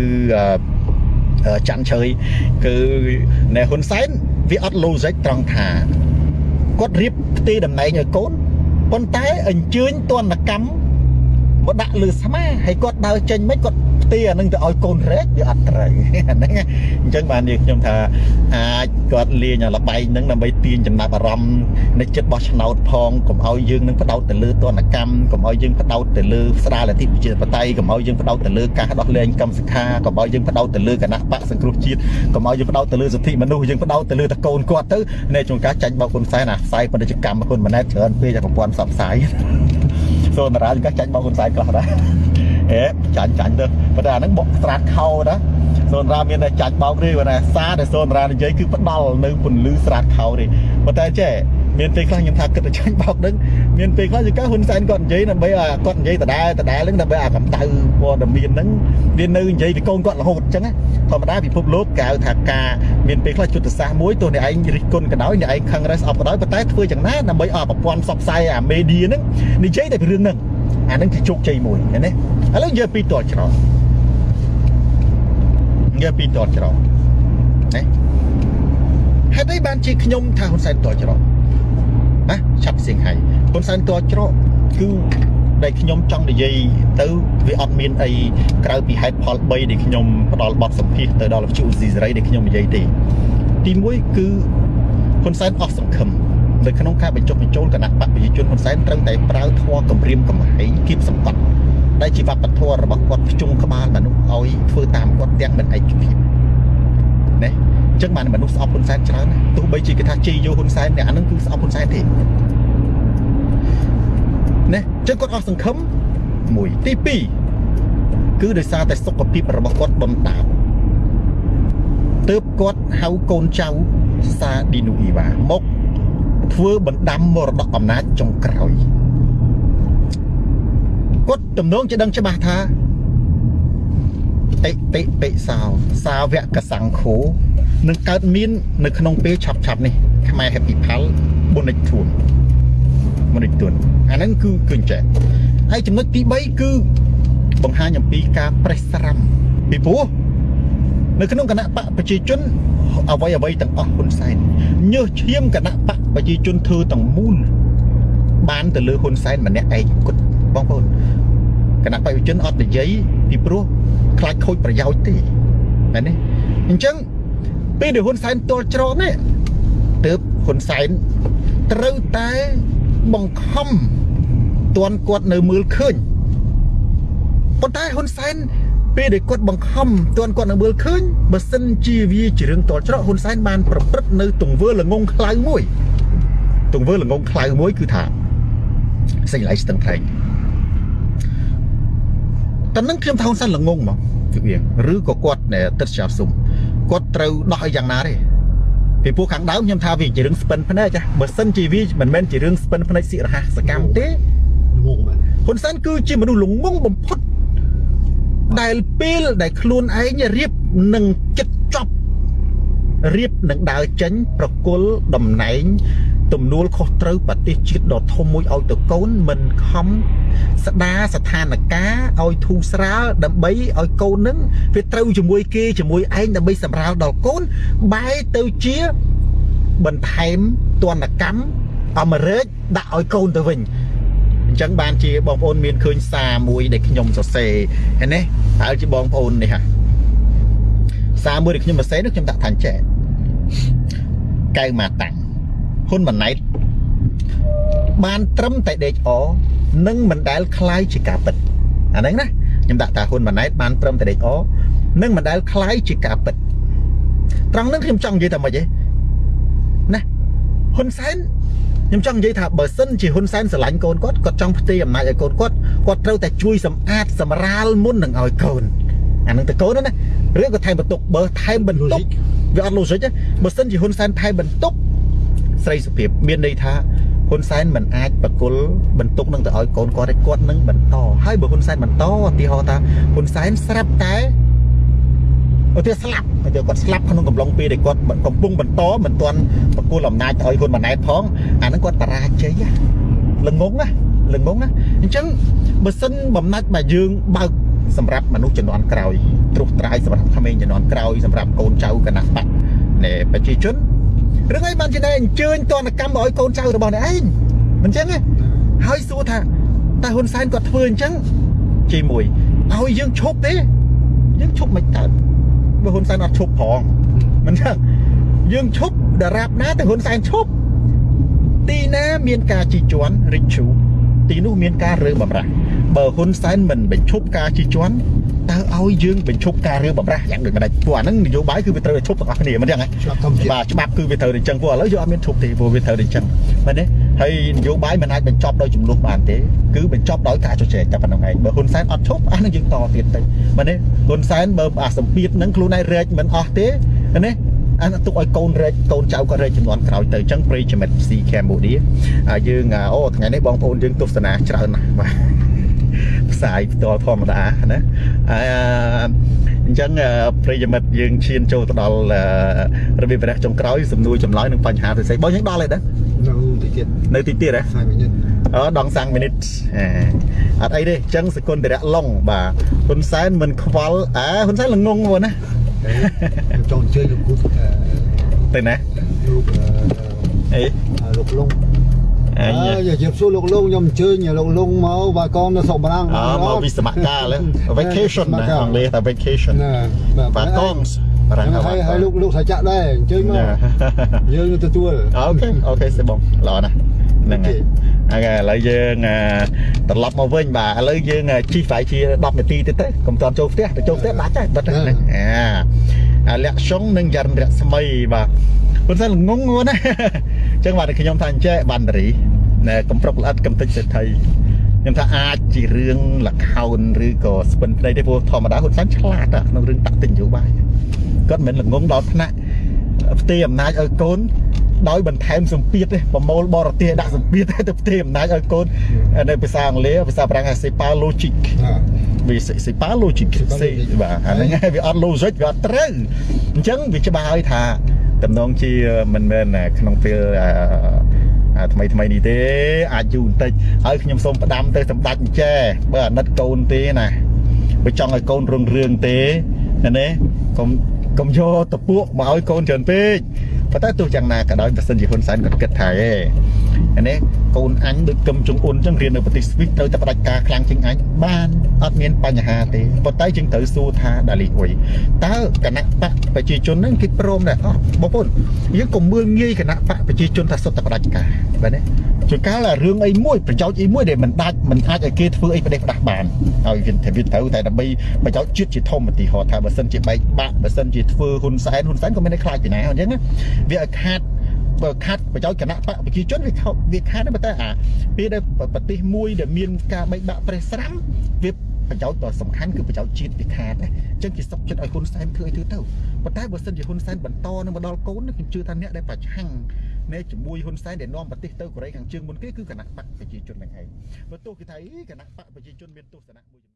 ច័ន្ទឆើយគឺណែហ៊ុនសែនវាអត់ logic ត្រង់ថាគាត់រៀបផ្ទេតំណែងឲ្យកូនប៉ុន្តែអញ្ជើញទណ្ឌកម្មមកដាក់លើស្មាហើយគាត់ដើរចេញមិនគាត់ ផ្ទេរអានឹងទៅឲ្យកូនរែកវាអត់ត្រូវហ្នឹងអញ្ចឹងបាននិយាយខ្ញុំថាអាចគាត់លេងលបែងហ្នឹងដើម្បីទាញចំណាប់អារម្មណ៍នៃចិត្តរបស់ឆ្នោតផងកុំឲ្យយើងនឹងផ្ដោតទៅលើទនកម្មកុំឲ្យយើងផ្ដោតទៅលើស្ដារលទ្ធិប្រជាធិបតេយ្យកុំឲ្យយើងផ្ដោតទៅលើការដោះលែងកម្មសិក្ខាកុំឲ្យយើងផ្ដោតទៅលើគណៈបកសង្គ្រោះជាតិកុំឲ្យយើងផ្ដោតទៅលើសិទ្ធិមនុស្សយើងផ្ដោតទៅលើតកូនគាត់ទៅនៃចុងការចាញ់បោកហ៊ុនសែនអាផ្សាយពាណិជ្ជកម្មហ៊ុនម៉ាណែតច្រើនពេកតែប្រព័ន្ធផ្សព្វផ្សាយសូមតារាចុងការចាញ់បោកហ៊ុនសែនខ្លះដែរ អេចាញ់ចាញ់ទៅប៉ុន្តែអាហ្នឹងបកស្រាតខោណាសូនរ៉ាមានតែចាច់បោកទេគាត់ថាសារដែលសូនរ៉ានិយាយគឺផ្ដាល់នៅពន្លឺស្រាតខោទេប៉ុន្តែចេះមានពេលខ្លះខ្ញុំថាគិតតែចាញ់បោកហ្នឹងមានពេលខ្លះជាការហ៊ុនសែនគាត់និយាយដើម្បីឲ្យគាត់និយាយដដែលដដែលហ្នឹងដើម្បីឲ្យកម្ដៅព័ត៌មានហ្នឹងវានៅនិយាយពីកូនគាត់រហូតអញ្ចឹងណាធម្មតាពិភពលោកគេហៅថាការមានពេលខ្លះយុទ្ធសាស្ត្រមួយទោះអ្នកឯងរិះគន់ក៏ដោយអ្នកឯងខឹងរ៉េសអប់ក៏ដោយប៉ុន្តែធ្វើយ៉ាងណាដើម្បីឲ្យប្រព័ន្ធផ្សព្វផ្សាយអាមេឌៀហ្នឹងនិយាយតែពីរឿងហ្នឹង អាហ្នឹងជាជោគជ័យមួយឃើញទេឥឡូវនិយាយពីតច្រកនិយាយពីតច្រកណាហេតុអីបានជាខ្ញុំថាហ៊ុនសែនតច្រកណាឆាប់សៀងហៃហ៊ុនសែនតច្រកគឺដែលខ្ញុំចង់និយាយទៅវាអត់មានអីក្រៅពីហេតុផល3ដែលខ្ញុំផ្ដល់បទសម្ភាសទៅដល់វិទ្យុស៊ីសេរីដែលខ្ញុំនិយាយទេទី1គឺហ៊ុនសែនអស់សង្ឃឹម នៅក្នុងការបញ្ចុះបញ្ចូលគណៈបកប្រជាជនហ៊ុនសែនត្រូវតែប្រើធម៌គម្រាមកំហែងគៀបសង្កត់ដែលជាវប្បធម៌របស់គាត់ភ្ជង់ក្បាលមនុស្សឲ្យធ្វើតាមគាត់ទាំងមិនឯកភាពណាអញ្ចឹងបានមនុស្សស្អប់ហ៊ុនសែនច្រើនណាស់ទោះបីជាគេថាជ័យយកហ៊ុនសែនអ្នកអានឹងគឺស្អប់ហ៊ុនសែនទេណាអញ្ចឹងគាត់អស់សង្ឃឹមមួយទី2គឺដោយសារតែសុខភាពរបស់គាត់ដុនដាបទើបគាត់ហៅកូនចៅសាឌីនូអ៊ីវ៉ាមក ធ្វើបណ្ដាំមរតកអំណាចចុងក្រោយគាត់ទំនងជាដឹងច្បាស់ថាអិតិពិសោសាវកសង្ឃោនឹងកើតមាននៅក្នុងពេលឆាប់ឆាប់នេះខ្មែរ Happy Pal បុនិចធួនបុនិចធួនអាហ្នឹងគឺគឺអញ្ចឹងហើយចំណុចទី3គឺបង្ហាញអំពីការប្រេះស្រាំពីព្រោះ នៅក្នុងគណៈបកប្រជាជនអ្វីអ្វីទាំងអស់ហ៊ុនសែនញើសឈាមគណៈបកប្រជាជនធ្វើទាំងមូលបានទៅលើហ៊ុនសែនម្នាក់ឯងគត់បងប្អូនគណៈបកប្រជាជនអត់និយាយពីព្រោះខ្លាចខូចប្រយោជន៍ទេមែនទេអញ្ចឹងពេលដែលហ៊ុនសែនទល់ច្រកនេះទើបហ៊ុនសែនត្រូវតែបង្ខំតន់គាត់នៅមើលឃើញប៉ុន្តែហ៊ុនសែន ពេលដែលគាត់បង្ខំតន់គាត់នៅមើលឃើញបើសិនជាវាជារឿងតល់ច្រកហ៊ុនសែនបានប្រព្រឹត្តនៅទង្វើល្ងងខ្លៅមួយទង្វើល្ងងខ្លៅមួយគឺថាសេចក្តីស្ទឹងត្រែងតែនឹងខ្ញុំថាហ៊ុនសែនល្ងងមកគឺវាឬក៏គាត់ណែទឹកចាប់សុំគាត់ត្រូវដោះឲ្យយ៉ាងណាទេពីព្រោះខាងដើមខ្ញុំថាវាជារឿងស្ពិនភ្នែកចាបើសិនជាវាមិនមែនជារឿងស្ពិនភ្នែកសិរហាសកម្មទេងងមែនហ៊ុនសែនគឺជាមនុស្សល្ងងបំផុត ដែលពេលដែលខ្លួនឯងរៀបនឹងចិត្តចប់រៀបនឹងដើរចេញប្រគល់តំណែងទំនួលខុសត្រូវប្រទេសជាតិដ៏ធំមួយឲ្យទៅកូនមិនខំស្ដារស្ថានភាពឲ្យធូរស្រាលដើម្បីឲ្យកូននឹងវាត្រូវជាមួយគេជាមួយឯងដើម្បីសម្រាលដល់កូនបែរទៅជាបន្ថែមទណ្ឌកម្មអមរិកដាក់ឲ្យកូនទៅវិញអញ្ចឹងបានជាបងប្អូនមានឃើញសារមួយដែលខ្ញុំសរសេរហើយនេះហើយជាបងប្អូននេះហាសារមួយដែលខ្ញុំសរសេរនោះខ្ញុំដាក់ថាអញ្ចេះកៅម៉ាតាំងហ៊ុនម៉ាណែតបានត្រឹមតែដេកអនិងមិនដែលคล้ายជាការពិតអាហ្នឹងណាខ្ញុំដាក់ថាហ៊ុនម៉ាណែតបានត្រឹមតែដេកអនិងមិនដែលคล้ายជាការពិតត្រង់ហ្នឹងខ្ញុំចង់និយាយថាម៉េចទេណាហ៊ុនសែន ខ្ញុំចង់និយាយថាបើសិនជាហ៊ុនសែនស្រឡាញ់កូនគាត់គាត់ចង់ផ្ទេរអំណាចឲ្យកូនគាត់គាត់ត្រូវតែជួយសម្អាតសម្រាលមុននឹងឲ្យកូនអានឹងទៅកូនណាឬក៏ថែមបន្ទុកបើថែមបន្ទុកវាអត់លូសិចទេបើសិនជាហ៊ុនសែនថែមបន្ទុកស្រីសុភាពមានន័យថាហ៊ុនសែនមិនអាចបកគលបន្ទុកនឹងទៅឲ្យកូនគាត់ទេគាត់នឹងបន្តហើយបើហ៊ុនសែនបន្តឧទាហរណ៍ថាហ៊ុនសែនស្រាប់តែ ឧទាហរណ៍ស្លាប់ឧទាហរណ៍គាត់ស្លាប់ក្នុងកំឡុងពេលដែលគាត់កំពុងបន្តមិនទាន់បកគលអំណាចទៅឲ្យហ៊ុនម៉ាណែតផងអាហ្នឹងគាត់បរាជ័យណាល្ងងណាល្ងងណាអញ្ចឹងបើសិនបំណាច់បើយើងបើកសម្រាប់មនុស្សជំនាន់ក្រោយត្រុសត្រាយសម្រាប់ក្មេងជំនាន់ក្រោយសម្រាប់កូនចៅគណៈបកនៃប្រជាជនរឿងអីបានជាតែអញ្ជើញតនកម្មមកឲ្យកូនចៅរបស់អ្នកឯងមិនអញ្ចឹងទេហើយសួរថាតែហ៊ុនសែនគាត់ធ្វើអញ្ចឹងជាមួយឲ្យយើងឈប់ទេយើងឈប់មិនកើត បើហ៊ុនសែនអត់ឈប់ផងមិនអញ្ចឹងយើងឈប់ដរាបណាតែហ៊ុនសែនឈប់ទីណាមានការជីជន់រិចឈូទីនោះមានការរើបំរាស់បើហ៊ុនសែនមិនបញ្ឈប់ការជីជន់តើឲ្យយើងបញ្ឈប់ការរើបំរាស់យ៉ាងដូចម្ដេចព្រោះអាហ្នឹងនយោបាយគឺវាត្រូវតែឈប់ទាំងអស់គ្នាមិនអញ្ចឹងហ៎ច្បាប់កម្ពុជាបាទច្បាប់គឺវាត្រូវតែអញ្ចឹងព្រោះឥឡូវយើងអត់មានឈប់ទេព្រោះវាត្រូវតែអញ្ចឹងមែនទេ ហើយនយោបាយមិនអាចបញ្ចប់ដោយចំនួនបានទេគឺបញ្ចប់ដោយការជជែកតែប៉ុណ្្នឹងឯងបើហ៊ុនសែនអត់ឈប់អានឹងយើងតទៀតតិចបើនេះហ៊ុនសែនបើអាសម្ពាធហ្នឹងខ្លួនឯងរែកមិនអស់ទេនេះអានទុកឲ្យកូនរែកកូនចៅក៏រែកចំនួនក្រោយទៅអញ្ចឹងប្រិយមិត្តស៊ីកម្ពុជាយើងអូថ្ងៃនេះបងប្អូនយើងទស្សនាច្រើនណាស់បាទផ្សាយផ្ទាល់ធម្មតាណាអឺអញ្ចឹងប្រិយមិត្តយើងឈានចូលទៅដល់របៀបរះចុងក្រោយសំណួរចម្លើយនឹងបញ្ហាផ្សេងៗបងយើងដល់ហើយដែរ នៅទីទៀតនៅទីទៀតហ៎5 minute អូដងសាំងមីនិតអត់អីទេអញ្ចឹងសកុនតរៈឡុងបាទហ៊ុនសែនមិនខ្វល់អើហ៊ុនសែនល្ងងមកណាខ្ញុំចង់ជើញលោកគូទៅណាលោកអីលោកលងអអើញយកជិបសួរលោកលងខ្ញុំអញ្ជើញលោកលងមកបាយកងនៅស្រុកបារាំងអមកវិសមកាល vacation ណាអង់គ្លេសថា vacation ណាបាទកង បារាំងហើយហើយលោកលោកសាចាក់ដែរអញ្ជើញមកយើងនឹងទទួលអូខេអូខេសេបងល្អណាស់ហ្នឹងហើយហើយឥឡូវយើងត្រឡប់មកវិញបាទឥឡូវយើងជីហ្វាយជា10នាទីទៀតទៅកុំតន់ចូលផ្ទះទៅចូលផ្ទះដាច់ហើយបិទហ្នឹងអាលក្ខុងនិងយរិនរស្មីបាទប៉ុន្តែល្ងងណាអញ្ចឹងបាទខ្ញុំថាអញ្ចេះបានតារីណែកំប្រុកល្អិតកំតិចសេដ្ឋីខ្ញុំថាអាចជារឿងលខោនឬក៏ស្ពិនភ្នែកទេព្រោះធម្មតាហ៊ុនសែនឆ្លាតក្នុងរឿងតាក់ទិញនយោបាយ គាត់មិនមែនល្ងងដល់ថ្នាក់ផ្ទេរអំណាចឲ្យកូនដោយបន្ថែមសម្ពាធទេប្រមូលបរទេសដាក់សម្ពាធទៅផ្ទេរអំណាចឲ្យកូននៅភាសាអង់គ្លេសភាសាបារាំងហៅ c'est logic វា c'est pas logic សេបាទអាហ្នឹងហើយវាអត់ logic វាអត់ត្រូវអញ្ចឹងវាច្បាស់ហើយថាតំណងជាមិនមែនក្នុងពេលថ្មីថ្មីនេះទេអាចយូរបន្តិចហើយខ្ញុំសូមផ្ដាំទៅសម្ដេចអញ្ចេបើអាណិតកូនទេណាបើចង់ឲ្យកូនរងរឿងទេណាកុំ កុំយកតពួកមកឲ្យកូនច្រើនពេកប៉ុន្តែទោះយ៉ាងណាក៏ដោយប្រសិនជាហ៊ុនសែនគាត់គិតថាហេ អានេះកូនអញដូចកឹមចុងអ៊ុនចឹងរៀននៅប្រទេសស្វីសត្រូវតែផ្ដាច់ការខ្លាំងជាងអញបានអត់មានបញ្ហាទេប៉ុន្តែយើងត្រូវសួរថាដាលីអ៊ុយតើគណៈបកប្រជាជនហ្នឹងគេព្រមដែរអស់បងប្អូនយើងកុំមើលងាយគណៈបកប្រជាជនថាសុទ្ធតែផ្ដាច់ការបាទណាជួនកាលរឿងអីមួយប្រយោជន៍អីមួយដែលមិនដាច់មិនអាចឲ្យគេធ្វើអីប្រទេសផ្ដាស់បានហើយវាវាត្រូវតែដើម្បីប្រយោជន៍ជាតិជាធំឧទាហរណ៍ថាបើសិនជាបែកបាក់បើសិនជាធ្វើហ៊ុនសែនហ៊ុនសែនក៏មានតែខ្លាចពីណាអញ្ចឹងវាឲ្យខាត បើខាត់ប្រយោជន៍គណៈបកប្រជាជនវាខោវាខាត់តែប៉ុន្តែអាពេលដែលប្រទេសមួយដែលមានការបែកបាក់ប្រេះស្រាំវាប្រយោជន៍ដ៏សំខាន់គឺប្រយោជន៍ជាតិវាខាតណាអញ្ចឹងគេសុកចិត្តឲ្យហ៊ុនសែនធ្វើអីធ្វើទៅប៉ុន្តែបើសិនជាហ៊ុនសែនបន្តនឹងមកដល់កូនខ្ញុំជឿថាអ្នកដែលប្រឆាំងនៃជាមួយហ៊ុនសែនដែលនាំប្រទេសទៅកូរ៉េខាងជើងមុនគេគឺគណៈបកប្រជាជននឹងឯងបើទោះគេថាគណៈបកប្រជាជនមានទស្សនៈមួយ